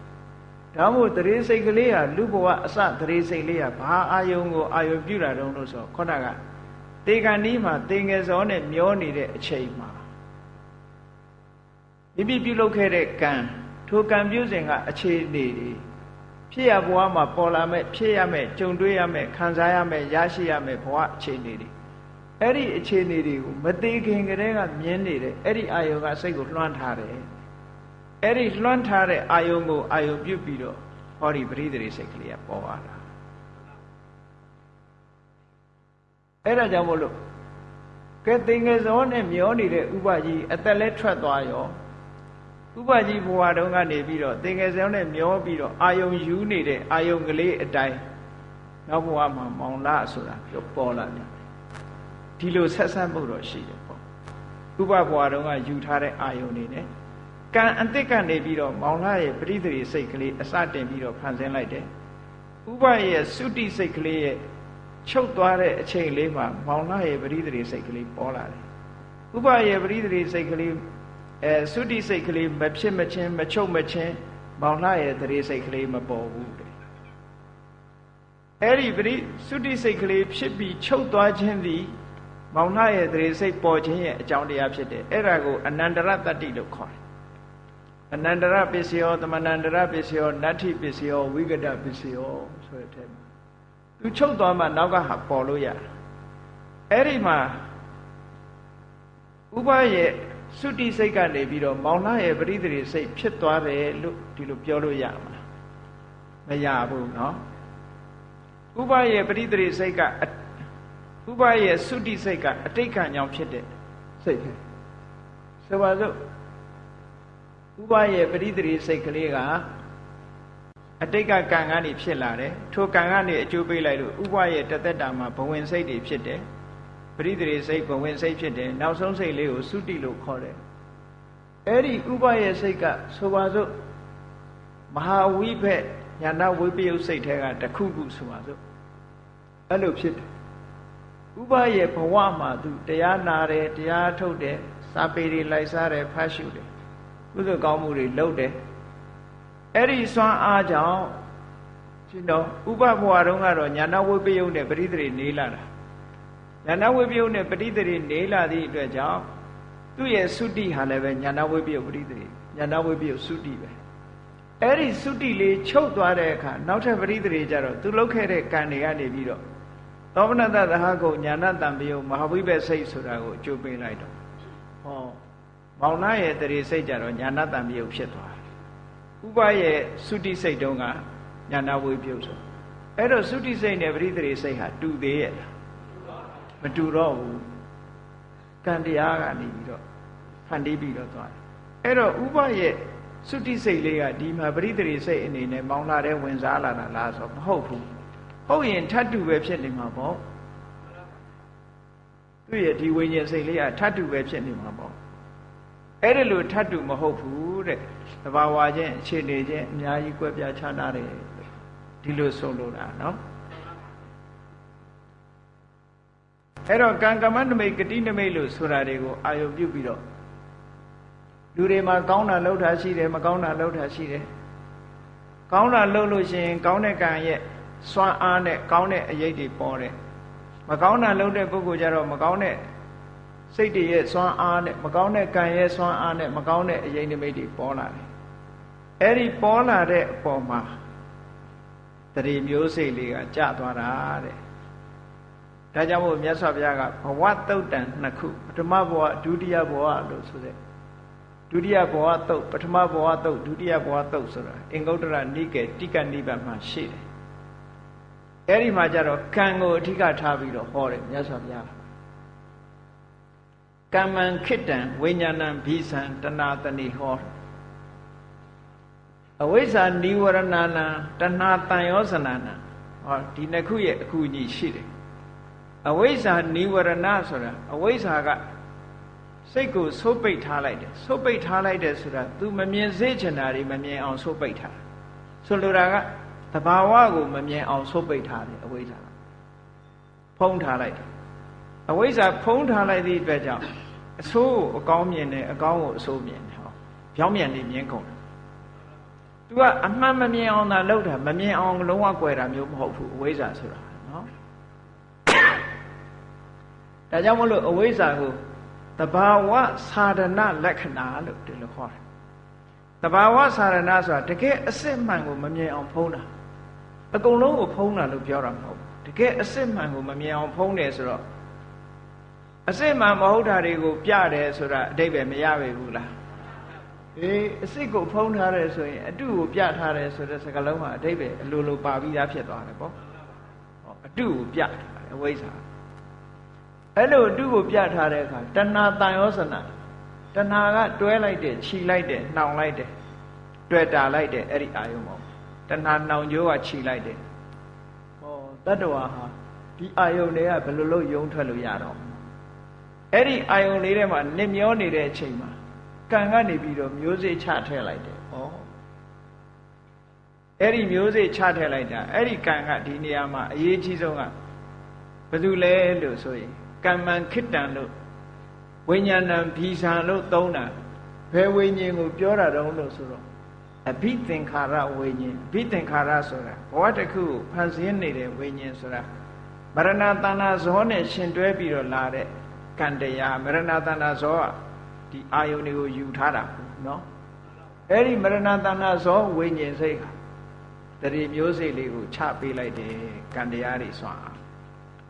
ဒါမို့တရေစိတ်ကလေးဟာလူဘဝအစတရေစိတ်လေးဟာဘာအာယုံကိုအာယုံပြုတာတုံးလို့ဆိုခေါဏကတေကန်ဒီမှာတေငယ်စောနဲ့မျောနေတဲ့အချိန်မှာမိမိပြုလုပ်ခဲ့တဲ့ကံထိုကံပြုစဉ်ကအခြေအနေတွေဖြစ်ရဘဝမှာပေါ်လာမဲ့ဖြစ်ရမဲ့ကြုံတွေ့ရမဲ့ခံစားရမဲ့ရရှိရမဲ့ဘဝအခြေအနေတွေအဲ့ဒီအခြေအနေတွေကိုမသေးခင်ကတည်းကမြင်နေတဲ့အဲ့ဒီအာယုံကစိတ်ကိုလွှမ်းထားတယ် အဲ့ဒီလွှမ်းထားတဲ့အာယုံကိုအာယုံပြုတ်ပြီးတော့ဟောဒီပရိသေစိတ်ကလေးကပေါ်လာတာအဲ့ဒါကြောင့်မို့လို့ကဲသင်္ကေဇောနဲ့မျောနေတဲ့ဥပကြီးအသက်လဲထွက်သွားရောဥပကြီးဘဝတုန်းကနေပြီးတော့သင်္ကေဇောနဲ့မျောပြီးတော့အာယုံယူနေတဲ့အာယုံကလေးအတိုင်းနောက်ဘဝမှာမောင်လာဆိုတာပြောပေါ်လာတယ်ဒီလိုဆက်ဆက်မှုတော့ရှိတယ်ပေါ့ဥပဘဝတုန်းကယူထားတဲ့အာယုံနေနဲ့ ကံအတိတ်ကနေပြီးတော့မောင်လာရဲ့ပရိသေစိတ်ကလေးအစတင်ပြီးတော့ဖန်ဆင်းလိုက်တယ်ဥပရဲ့သုတိစိတ်ကလေးရဲ့ချုပ်သွားတဲ့အချိန်လေးမှာမောင်လာရဲ့ပရိသေစိတ်ကလေးပေါ်လာတယ်ဥပရဲ့ပရိသေစိတ်ကလေးအဲသုတိစိတ်ကလေးမဖြစ်မချင်းမချုပ်မချင်းမောင်လာရဲ့တရေစိတ်ကလေးမပေါ်ဘူးတဲ့အဲ့ဒီပရိသုတိစိတ်ကလေးဖြစ်ပြီးချုပ်သွားခြင်းသည်မောင်လာရဲ့တရေစိတ်ပေါ်ခြင်းရဲ့အကြောင်းတရားဖြစ်တယ်အဲ့ဒါကိုအနန္တရတတ္တိလို့ခေါ်တယ် အနန္တရပစ္စယောသမဏန္တရပစ္စယောနတ္ထိပစ္စယောဝိကတပစ္စယောဆိုတဲ့အထက်မှာသူချုပ်သွားမှနောက်ကဟာပေါ်လို့ရတယ်အဲ့ဒီမှာဥပရဲ့သုတိစိတ်ကနေပြီးတော့မောင်နှရဲ့ပရိသေစိတ်ဖြစ်သွားတယ်လို့ဒီလိုပြောလို့ရမှာမရဘူးเนาะဥပရဲ့ပရိသေစိတ်ကဥပရဲ့သုတိစိတ်ကအတိတ်ကံကြောင့်ဖြစ်တဲ့စိတ်ပဲဆိုပါစို့ ဥပရဲ့ပရိသေစိတ်ကလေးကအတိတ်ကကံကနေဖြစ်လာတယ်ထိုကံကနေအကျိုးပေးလိုက်လို့ဥပရဲ့တသက်တာမှာဘဝင်စိတ်တွေဖြစ်တယ်ပရိသေစိတ်ဘဝင်စိတ်ဖြစ်တယ်နောက်ဆုံးစိတ်လေးကိုသုတိလို့ခေါ်တယ်အဲ့ဒီဥပရဲ့စိတ်ကဆိုပါစို့မဟာဝိဘက်ညာနာဝိပယုတ်စိတ်ထဲကတခုခုဆိုပါစို့အဲ့လိုဖြစ်တယ်ဥပရဲ့ဘဝမှာသူတရားနာတယ်တရားထုတ်တယ်စာပေတွေလိုက်စားတယ်ဖတ်ရှုတယ် ကုသိုလ်ကောင်းမှုတွေလုပ်တယ်အဲ့ဒီစွမ်းအားကြောင့်ရှင်တော်ဥပဘဝတုန်းကတော့ညာနာဝိပယုတ်နဲ့ပရိသေနေလာတာညာနာဝိပယုတ်နဲ့ပရိသေနေလာသည့်အတွက်ကြောင့်သူ့ရဲ့သုတိဟာလည်းပဲညာနာဝိပယုတ်ပရိသေညာနာဝိပယုတ်သုတိပဲအဲ့ဒီသုတိလေးချုပ်သွားတဲ့အခါနောက်ထပ်ပရိသေကြတော့သူလုတ်ခဲ့တဲ့ကံတွေကနေပြီးတော့သောမနတသဟကုညာနာတံပယုတ်မဟာဝိဘစိတ်ဆိုတာကိုအကျိုးပေးလိုက်တော့ဟော မောင်နာရဲ့တရေစိတ်ကြတော့ညာနာတံပယုတ်ဖြစ်သွားဥပရဲ့သုတိစိတ်တုံးကညာနာဝိပယုတ်ဆိုအဲ့တော့သုတိစိတ်နဲ့ပရိသေစိတ်ဟာတူသေးရဲ့လားမတူတော့ဘူးကံတရားကနေပြီးတော့ဖန်တီးပြီးတော့သွားတယ်အဲ့တော့ဥပရဲ့သုတိစိတ်လေးကဒီမှာပရိသေစိတ်အနေနဲ့မောင်းလာတဲ့ဝင်စားလာတာလားဆိုမဟုတ်ဘူးဟုတ်ရင်ထတ်တူပဲဖြစ်နေမှာပေါ့သူ့ရဲ့ဒီဝိညာဉ်စိတ်လေးကထတ်တူပဲဖြစ်နေမှာပေါ့ အဲ့ဒါလို့ထတ်တူမဟုတ်ဘူးတဲ့တဘာဝချင်းအခြေအနေချင်းအများကြီးကွဲပြားခြားနားတယ်ဒီလိုဆုံးလို့တာနော်အဲ့တော့ကံကမ္မနမိတ်ဂတိနမိတ်လို့ဆိုတာတွေကိုအာယုပြုပြီးတော့လူတွေမှာကောင်းတာလှုပ်တာရှိတယ်မကောင်းတာလှုပ်တာရှိတယ်ကောင်းတာလှုပ်လို့ရှိရင်ကောင်းတဲ့ကံရဲ့စွမ်းအားနဲ့ကောင်းတဲ့အရေးတွေပေါ်တယ်မကောင်းတာလှုပ်တဲ့ပုဂ္ဂိုလ်ကြတော့မကောင်းတဲ့ စိတ်တွေရဲ့စွမ်းအားနဲ့မကောင်းတဲ့ကံရဲ့စွမ်းအားနဲ့မကောင်းတဲ့အရေးနိမိတ်တွေပေါ်လာတယ်အဲ့ဒီပေါ်လာတဲ့အပေါ်မှာတရေမျိုးစိတ်လေးကကြသွားတာတဲ့ဒါကြောင့်မို့မြတ်စွာဘုရားကဘဝတုတ်တန်နှစ်ခုပထမဘဝဒုတိယဘဝလို့ဆိုတဲ့ဒုတိယဘဝတုတ်ပထမဘဝတုတ်ဒုတိယဘဝတုတ်ဆိုတာအင်္ဂုတ္တရနိကေတိကနိဗ္ဗာန်မှာရှိတယ်အဲ့ဒီမှာကျတော့ကံကိုအဓိကထားပြီးတော့ဟောတယ်မြတ်စွာဘုရား ကမ္မံခိတံဝိညာဏံဘိသံတဏတဏိဟောအဝိဇ္ဇာနိဝရဏနာတဏှာတန်ရောစနာနာဟောဒီနှစ်ခုရဲ့အကူအညီရှိတယ်အဝိဇ္ဇာနိဝရဏဆိုတာအဝိဇ္ဇာကစိတ်ကိုဆိုးပိတ်ထားလိုက်တယ်ဆိုးပိတ်ထားလိုက်တယ်ဆိုတာ तू မမြင်စေချင်တာတွေမမြင်အောင်ဆိုးပိတ်ထားဆိုလိုတာကတဘာဝကိုမမြင်အောင်ဆိုးပိတ်ထားတယ်အဝိဇ္ဇာကဖုံးထားလိုက်တယ် အဝိဇ္ဇာဖုံးထားလိုက်သည့်အတွက်ကြောင့်အဆိုးကိုအကောင်းမြင်တယ်အကောင်းကိုအဆိုးမြင်တယ်ဟောပြောင်းပြန်နေမြင်ကုန်တယ် तू ကအမှန်မမြင်အောင်သာလုပ်တာမမြင်အောင်လုံးဝကွယ်တာမျိုးမဟုတ်ဘူးအဝိဇ္ဇာဆိုတာနော်ဒါကြောင့်မလို့အဝိဇ္ဇာကိုတဘာဝသာဒနာလက္ခဏာလို့ဒီလိုခေါ်တယ်တဘာဝသာဒနာဆိုတာတကယ်အစစ်မှန်ကိုမမြင်အောင်ဖုံးတာအကုန်လုံးကိုဖုံးတာလို့ပြောတာမဟုတ်ဘူးတကယ်အစစ်မှန်ကိုမမြင်အောင်ဖုံးတယ်ဆိုတော့ အစစ်မှန်မဟုတ်တာတွေကိုပြတယ်ဆိုတာအတိတ်ပဲမရပါဘူးလားအေးအစစ်ကိုဖုံးထားတယ်ဆိုရင်အတုကိုပြထားတယ်ဆိုတဲ့စကားလုံးမှာအတိတ်ပဲအလိုလိုပါပြီးသားဖြစ်သွားတယ်ပေါ့ဟောအတုကိုပြထားတယ်အဝိဇ္ဇာအဲ့လိုအတုကိုပြထားတဲ့အခါတဏှာတန်ရောစနာတဏှာကတွဲလိုက်တယ်ခြိလိုက်တယ်နှောင်လိုက်တယ်တွေ့တာလိုက်တယ်အဲ့ဒီအာယုံပေါ့တဏှာနှောင်ကြိုးကခြိလိုက်တယ်ဟောတတ္တဝါဟာဒီအာယုံတွေကဘယ်လိုလုပ်ယုံထွက်လို့ရတော့ အဲ့ဒီအာယုံလေးထဲမှာနစ်မျောနေတဲ့အချိန်မှာကံကနေပြီးတော့မျိုးစေ့ချထည့်လိုက်တယ်။ဩအဲ့ဒီမျိုးစေ့ချထည့်လိုက်တာအဲ့ဒီကံကဒီနေရာမှာအရေးကြီးဆုံးကဘယ်သူလဲလို့ဆိုရင်ကမ္မံခိတ္တံလို့ဝိညာဏံဘီဇံလို့သုံးတာဘယ်ဝိညာဉ်ကိုပြောတာတုံးလို့ဆိုတော့အဘိသင်္ခါရဝိညာဉ်အဘိသင်္ခါရဆိုတာဘဝတစ်ခုကိုဖန်ဆင်းနေတဲ့ဝိညာဉ်ဆိုတာမရဏတဏ္ဍဇောနဲ့ရှင်တွဲပြီးတော့လာတဲ့ ခံတရားမရဏတဏ္ဍဇောကဒီအာယုန်တွေကိုယူထားတာနော်အဲ့ဒီမရဏတဏ္ဍဇောဝိညာဉ်စိတ်ကတတိမျိုးစိတ်လေးကိုချပေးလိုက်တယ်ကံတရားတွေဆွာ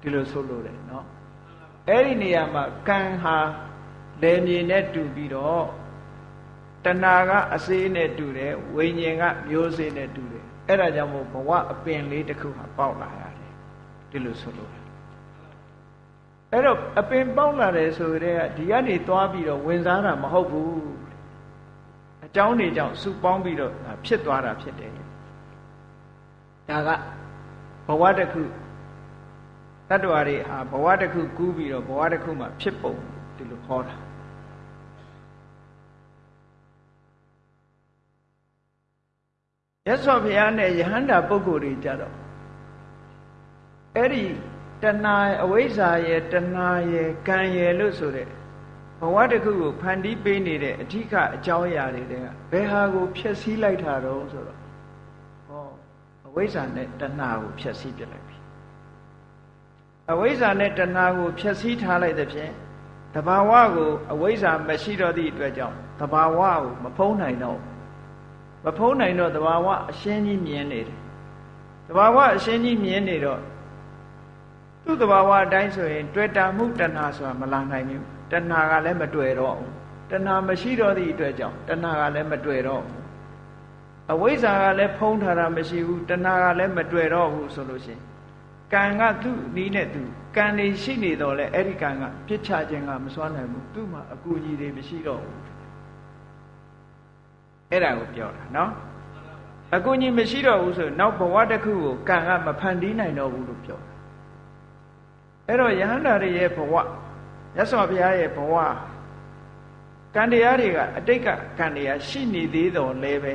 ဒီလိုဆိုလို့တယ်နော်အဲ့ဒီနေရာမှာကံဟာလယ်မြေနဲ့တူပြီးတော့တဏှာကအစေးနဲ့တူတယ်ဝိညာဉ်ကမျိုးစေးနဲ့တူတယ်အဲ့ဒါကြောင့်မို့ဘဝအပင်လေးတစ်ခုဟာပေါက်လာရတယ်ဒီလိုဆိုလို့ အဲ့တော့အပင်ပေါက်လာတယ်ဆိုတဲ့ကဒီကနေသွားပြီးတော့ဝင်စားတာမဟုတ်ဘူးအကြောင်းတွေကြောင့်စုပေါင်းပြီးတော့ဖြစ်သွားတာဖြစ်တယ်ဒါကဘဝတစ်ခုတတ္တဝါတွေဟာဘဝတစ်ခုကူးပြီးတော့ဘဝတစ်ခုမှာဖြစ်ပုံဒီလိုခေါ်တာရသော်ဘုရားနဲ့ယဟန္တာပုဂ္ဂိုလ်တွေကြတော့အဲ့ဒီ တဏှာအဝိဇ္ဇာရဲ့တဏှာရဲ့ကံရဲ့လို့ဆိုတဲ့ဘဝတစ်ခုကိုဖန်တီးပေးနေတဲ့အဓိကအကြောင်းအရာတွေတဲ့ဘယ်ဟာကိုဖျက်ဆီးလိုက်တာတော့ဆိုတော့ဟောအဝိဇ္ဇာနဲ့တဏှာကိုဖျက်ဆီးပြလိုက်ပြီအဝိဇ္ဇာနဲ့တဏှာကိုဖျက်ဆီးထားလိုက်တဲ့ဖြင့်တဘာဝကိုအဝိဇ္ဇာမရှိတော့သည့်အတွက်ကြောင့်တဘာဝကိုမဖုံးနိုင်တော့မဖုံးနိုင်တော့တဘာဝအရှင်းကြီးမြင်နေတယ်တဘာဝအရှင်းကြီးမြင်နေတော့ သူ့တဘာဝအတိုင်းဆိုရင်တွေ့တာမှုတဏှာဆိုတာမလာနိုင်ဘူးတဏှာကလည်းမတွေ့တော့ဘူးတဏှာမရှိတော့သည့်အတွက်ကြောင့်တဏှာကလည်းမတွေ့တော့ဘူးအဝိဇ္ဇာကလည်းဖုံးထားတာမရှိဘူးတဏှာကလည်းမတွေ့တော့ဘူးဆိုလို့ရှိရင်ကံကသူ့နီးနဲ့သူကံနေရှိနေတော့လေအဲ့ဒီကံကပြစ်ချခြင်းကမစွမ်းနိုင်ဘူးသူ့မှာအကူကြီးတွေမရှိတော့ဘူးအဲ့ဒါကိုပြောတာနော်အကူကြီးမရှိတော့ဘူးဆိုနောက်ဘဝတစ်ခုကိုကံကမဖန်တီးနိုင်တော့ဘူးလို့ပြောတာ အဲ့တော့ယဟန္တာတွေရဲ့ဘဝရသော်ဘုရားရဲ့ဘဝကံတရားတွေကအတိတ်ကကံတရားရှိနေသေးတော်လဲပဲ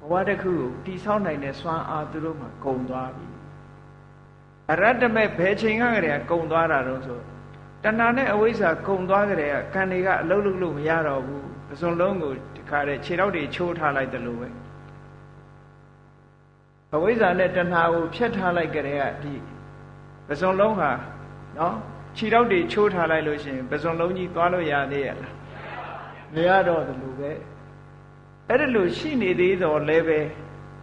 ဘဝတစ်ခုကိုတိဆောက်နိုင်တဲ့စွမ်းအားသူတို့မှာကုန်သွားပြီအရတ္တမဲ့ဘယ်ချိန်ကတည်းကကုန်သွားတာတော့ဆိုတဏှာနဲ့အဝိဇ္ဇာကုန်သွားကြတဲ့ကံတွေကအလုံးလုံးလို့မရတော့ဘူးအစုံလုံးကိုဒီခါတဲ့ခြေထောက်တွေချိုးထားလိုက်တယ်လို့ပဲအဝိဇ္ဇာနဲ့တဏှာကိုဖျက်ထားလိုက်ကြတဲ့ကဒီ ပစုံလုံးဟာနော်ခြေထောက်တွေချိုးထားလိုက်လို့ရှိရင်ပစုံလုံးကြီးသွားလို့ရသေးရဲ့လားမရတော့တယ်လို့ပဲအဲ့ဒါလို့ရှိနေသေးတော့လည်းပဲ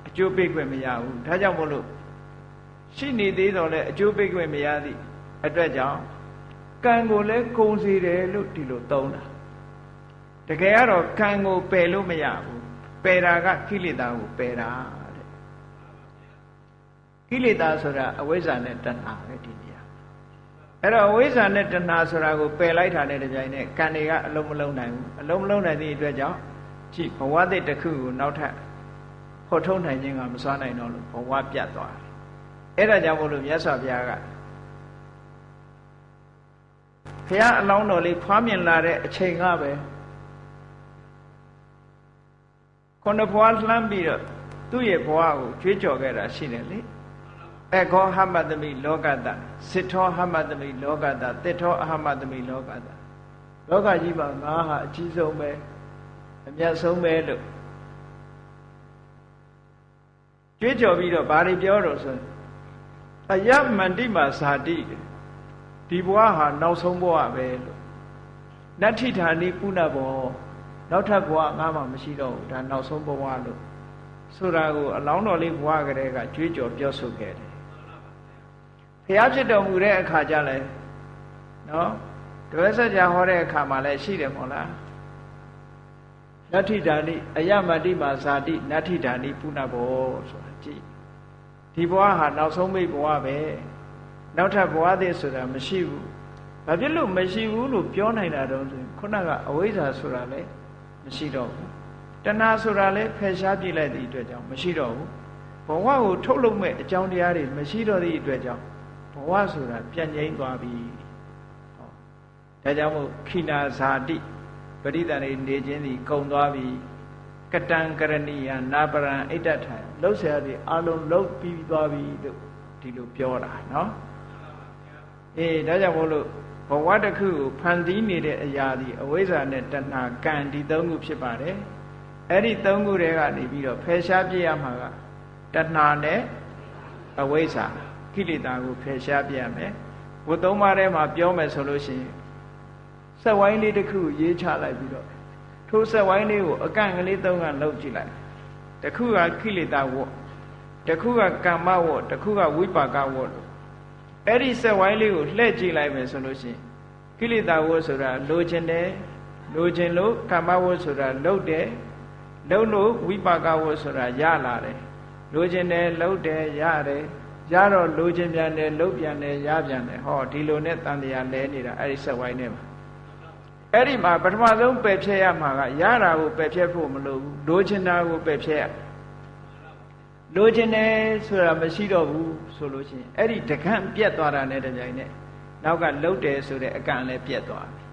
အကျိုးပေးခွင့်မရဘူးဒါကြောင့်မို့လို့ရှိနေသေးတော့လည်းအကျိုးပေးခွင့်မရသည့်အတွက်ကြောင့်ကံကိုလည်းကုံစီတယ်လို့ဒီလိုသုံးတာတကယ်ကတော့ကံကိုပယ်လို့မရဘူးပယ်တာကကိလေသာကိုပယ်တာတဲ့ ကိလေသာဆိုတာအဝိဇ္ဇာနဲ့တဏှာပဲဒီနေရာအဲ့တော့အဝိဇ္ဇာနဲ့တဏှာဆိုတာကိုပယ်လိုက်တာနဲ့တပြိုင်နက်ကံတွေကအလုံးမလုံးနိုင်ဘူးအလုံးမလုံးနိုင်သည့်အတွက်ကြောင့်ကြည့်ဘဝသစ်တစ်ခုကိုနောက်ထပ်ဖော်ထုတ်နိုင်ခြင်းကမစွမ်းနိုင်တော့လို့ဘဝပြတ်သွားတယ်အဲ့ဒါကြောင့်မို့လို့မြတ်စွာဘုရားကဘုရားအလောင်းတော်လေးဖွားမြင်လာတဲ့အချိန်ကပဲခုနဘွားလှမ်းပြီးတော့သူ့ရဲ့ဘဝကိုကြွေးကြော်ခဲ့တာရှိတယ်လေ အခောဟမတမိလောကတစစ်ထောဟမတမိလောကတတစ်ထောအဟမတမိလောကတလောကကြီးမှာငါဟာအကြီးဆုံးပဲအမြတ်ဆုံးပဲလို့ကြွေးကြော်ပြီးတော့ဘာတွေပြောတော့ဆိုအယမန္တိမာဇာတိဒီဘဝဟာနောက်ဆုံးဘဝပဲလို့နတ္ထိဌာနိပုဏ္ဏဘောနောက်ထပ်ဘဝငါမှမရှိတော့ဘူးဒါနောက်ဆုံးဘဝလို့ဆိုတာကိုအလောင်းတော်လေးဘဝကလေးကကြွေးကြော်ပြောဆိုခဲ့တယ် ဘုရားဖြစ်တော်မူတဲ့အခါကျလဲနော်တပည့်ဆက်ကြာဟောတဲ့အခါမှာလည်းရှိတယ်မို့လားနတ္ထိဌာနိအယမတိမာဇာတိနတ္ထိဌာနိပုဏ္ဏဘောဆိုတာကြည့်ဒီဘဝဟာနောက်ဆုံးမိတ်ဘဝပဲနောက်ထပ်ဘဝသေးဆိုတာမရှိဘူးဘာဖြစ်လို့မရှိဘူးလို့ပြောနိုင်တာတော့ဆိုရင်ခုနကအဝိဇ္ဇာဆိုတာလည်းမရှိတော့ဘူးတဏှာဆိုတာလည်းဖယ်ရှားပြလိုက်သည့်အတွက်ကြောင့်မရှိတော့ဘူးဘဝကိုထုတ်လုပ်မဲ့အကြောင်းတရားတွေမရှိတော့သည့်အတွက်ကြောင့်ဘ ဝဆိုတာပြန့်ငိမ့်သွားပြီဟောဒါကြောင့်မို့ခိနာဇာတိပရိသန္တိနေခြင်းသည်ကုံသွားပြီကတံကရဏီယနာပရံအိတ္တထံလှုပ်ရှားပြီးအလုံးလှုပ်ပြီးသွားပြီလို့ဒီလိုပြောတာနော်အေးဒါကြောင့်မို့လို့ဘဝတစ်ခုကိုဖန်တီးနေတဲ့အရာဒီအဝိဇ္ဇာနဲ့တဏှာကံဒီသုံးခုဖြစ်ပါတယ်အဲ့ဒီသုံးခုတွေကနေပြီးတော့ဖယ်ရှားပြရမှာကတဏှာနဲ့အဝိဇ္ဇာ ကိလေသာကိုဖယ်ရှားပြရမယ်ဝတ်သုံးပါးထဲမှာပြောမယ်ဆိုလို့ရှိရင်ဆက်ဝိုင်းလေးတစ်ခုရေးချလိုက်ပြီးတော့ထိုဆက်ဝိုင်းလေးကိုအကန့်ကလေးသုံးကလှုပ်ကြည့်လိုက်တစ်ခုကကိလေသာဝတ်တစ်ခုကကမ္မဝတ်တစ်ခုကဝိပါကဝတ်လို့အဲ့ဒီဆက်ဝိုင်းလေးကိုလှည့်ကြည့်လိုက်မယ်ဆိုလို့ရှိရင်ကိလေသာဝတ်ဆိုတာလိုချင်တယ်လိုချင်လို့ကမ္မဝတ်ဆိုတာလှုပ်တယ်လှုပ်လို့ဝိပါကဝတ်ဆိုတာရလာတယ်လိုချင်တယ်လှုပ်တယ်ရတယ် ရတော့လိုချင်ပြန်တယ်လှုပ်ပြန်တယ်ရပြန်တယ်ဟောဒီလိုနဲ့တန်တရားလဲနေတာအဲ့ဒီဆက်ဝိုင်းနဲ့မှာအဲ့ဒီမှာပထမဆုံးပယ်ဖြဲရမှာကရတာကိုပယ်ဖြဲဖို့မလိုဘူးလိုချင်တာကိုပယ်ဖြဲရလိုချင်တယ်ဆိုတာမရှိတော့ဘူးဆိုလို့ရှိရင်အဲ့ဒီတကန့်ပြက်သွားတာနဲ့တပြိုင်နက်နောက်ကလှုပ်တယ်ဆိုတဲ့အကန့်လည်းပြက်သွားပြီ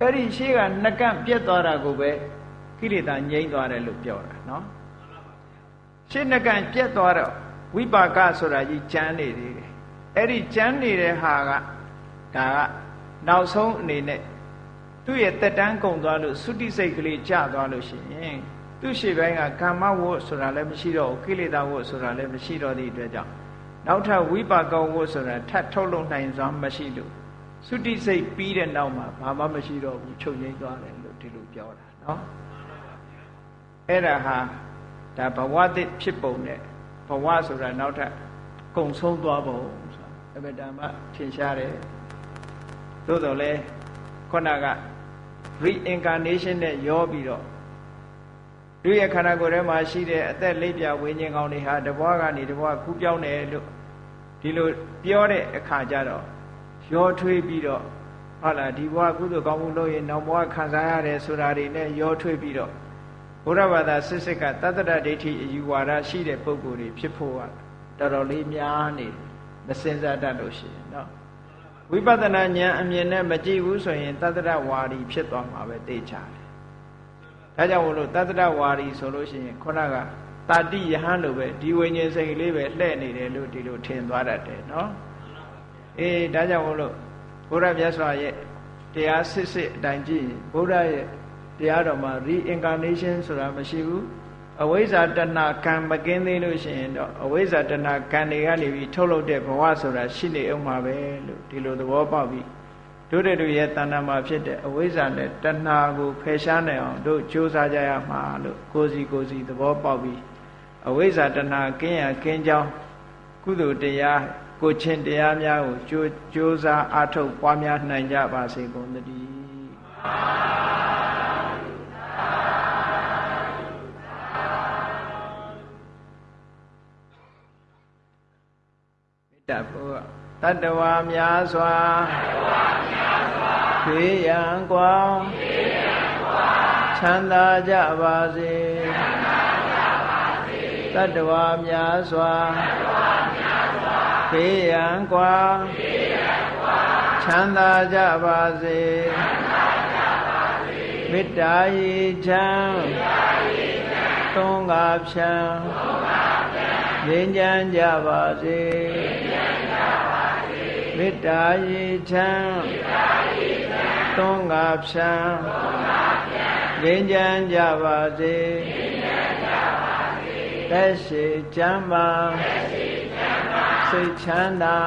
အဲ့ဒီရှေ့ကနှကန့်ပြက်သွားတာကိုပဲကိလေသာငြိမ့်သွားတယ်လို့ပြောတာနော်ရှေ့နှကန့်ပြက်သွားတော့ ဝိပါကဆိုတာကြီးကြမ်းနေသေးတယ်အဲ့ဒီကြမ်းနေတဲ့ဟာကဒါကနောက်ဆုံးအနေနဲ့သူ့ရဲ့တက်တန်းကုန်သွားလို့သုတိစိတ်ကလေးကျသွားလို့ရှိရင်သူ့ရှေ့ပိုင်းကကာမဝတ်ဆိုတာလည်းမရှိတော့ဘူးကိလေသာဝတ်ဆိုတာလည်းမရှိတော့သည့်အတွက်ကြောင့်နောက်ထပ်ဝိပါကဝတ်ဆိုတာထပ်ထုတ်လုပ်နိုင်စွာမရှိလို့သုတိစိတ်ပြီးတဲ့နောက်မှာဘာမှမရှိတော့ဘူးချုပ်ငိမ့်သွားတယ်လို့ဒီလိုပြောတာเนาะအဲ့ဒါဟာဒါဘဝသစ်ဖြစ်ပုံနဲ့ ဘဝဆိုတာနောက်ထပ်ကုံဆုံးသွားပုံဆိုတာအဘဓမ္မထင်ရှားတယ်သို့တော်လဲခုနက reincarnation နဲ့ရောပြီးတော့လူရဲ့ခန္ဓာကိုယ်ထဲမှာရှိတဲ့အသက်လေးပြဝိညာဉ်ကောင်းတွေဟာတဘွားကနေတဘွားကူးပြောင်းတယ်လို့ဒီလိုပြောတဲ့အခါကျတော့ရောထွေးပြီးတော့ဟုတ်လားဒီဘဝကုသိုလ်ကောင်းမှုလုပ်ရင်နောက်ဘဝခံစားရတယ်ဆိုတာတွေနဲ့ရောထွေးပြီးတော့ ဘုရားဘာသာစစ်စစ်ကတတ္တရဒိဋ္ဌိအယူဝါဒရှိတဲ့ပုဂ္ဂိုလ်တွေဖြစ်ဖို့ကတော်တော်လေးများနေမစင်စားတတ်လို့ရှိရင်เนาะဝိပဿနာဉာဏ်အမြင်နဲ့မကြည့်ဘူးဆိုရင်တတ္တရဝါဒီဖြစ်သွားမှာပဲသိချတယ်ဒါကြောင့်မလို့တတ္တရဝါဒီဆိုလို့ရှိရင်ခုနကတာတိယဟန်လိုပဲဒီဝိညာဉ်စိတ်လေးပဲလှဲ့နေတယ်လို့ဒီလိုထင်သွားတတ်တယ်နော်အေးဒါကြောင့်မလို့ဘုရားမြတ်စွာရဲ့တရားစစ်စစ်အတိုင်းကြည့်ရင်ဘုရားရဲ့ တရားတော်မှာ reincarnation ဆိုတာမရှိဘူးအဝိဇ္ဇာတဏကံမကင်းသေးလို့ရှိရင်တော့အဝိဇ္ဇာတဏကံတွေကနေပြီးထုတ်လုပ်တဲ့ဘဝဆိုတာရှိနေအောင်ပါပဲလို့ဒီလိုသဘောပေါက်ပြီးတို့တဲ့တို့ရဲ့တဏ္ဍာမှာဖြစ်တဲ့အဝိဇ္ဇာနဲ့တဏှာကိုဖယ်ရှားနိုင်အောင်တို့ကြိုးစားကြရမှာလို့ကိုစီကိုစီသဘောပေါက်ပြီးအဝိဇ္ဇာတဏှာကင်းရကင်းကြောင်းကုသိုလ်တရားကိုချင်းတရားများကိုကြိုးကြိုးစားအားထုတ်ပွားများနိုင်ကြပါစေကုန်သတည်းမေ တ္တာဘုရားတတ္တဝါများစွာဘေးရန်ကွာချ ချမ်းသာကြပါစေတတ္တဝါများစွာဘေးရန်กว่าချမ်းသာကြပါစေမေ တ္တာရေချမ်းသုံးငါဖြံငြိမ်းချမ်းကြပါစေမေတ္တာရေချမ်းသုံးငါဖြံငြိမ်းချမ်းကြပါစေသက်ရှိချမ်းပါစိတ်ချမ်းသာ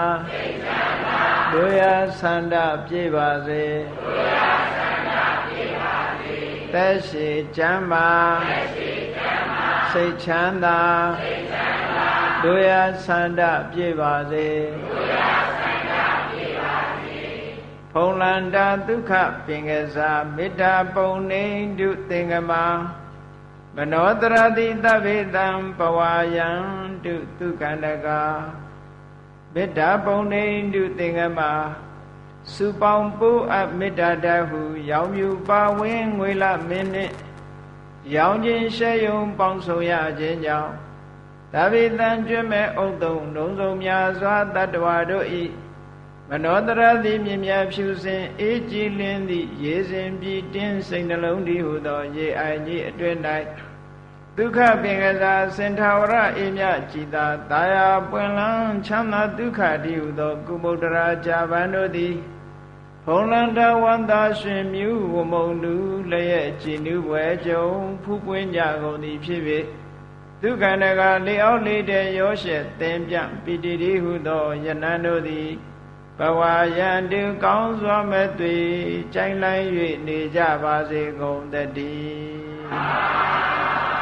တို့ရဆန္ဒပြေပါစေ သက်ရှိချမ်းပါစိတ်ချမ်းသာတို့ရဆန္ဒပြေပါစေဖုံလန္တာဒုက္ခပင်ကစားမေတ္တာပုံနေတုသင်္ကမာမနောတရတိတဗေတံပဝါယံတုဒုက္ခန္တကာမေတ္တာပုံနေတုသင်္ကမာ စုပေါင်းပိုးအပ်မေတ္တာတဟု ရောင်မြူပါဝင်းငွေလမင်းနှင့်ရောင်ခြင်းရှဲယုံပေါင်းဆုံရခြင်းကြောင့်သဗ္ဗေတံကျွမဲ့ဥဒ္ဒုံလုံးစုံများစွာတတ္တဝါတို့ဤမနောတရသည်မြင်မြဖြူစင်အေးကြည်လင်းသည့်ရေစဉ်ပြီးတင်းစိတ်နှလုံးတည်ဟုသော ရေအိုင်ကြီးအတွင်၌ဒုက္ခပင်ကစားစင်ထာဝရအေမြကြည်သာတာယာပွင့်လန်းချမ်းသာဒုက္ခတည်ဟုသော ကုမုဒ္ဒရာဇာဗန်တို့သည် ဖုံလန္တဝန္တာရှင်မြူဝမုံလူလျက်ကြည်နူးပွဲကြုံဖူးပွင့်ကြကုန်သည်ဖြစ်၍ဒုက္ခန္တကလေအောက်လေးတဲ့ရောရှက်သင်ပြပိတိတိဟုသောယနန်တို့သည်ဘဝယံတုကောင်းစွာမဲ့သွေကြိုင်လိုက်၍နေကြပါစေကုန်တည်း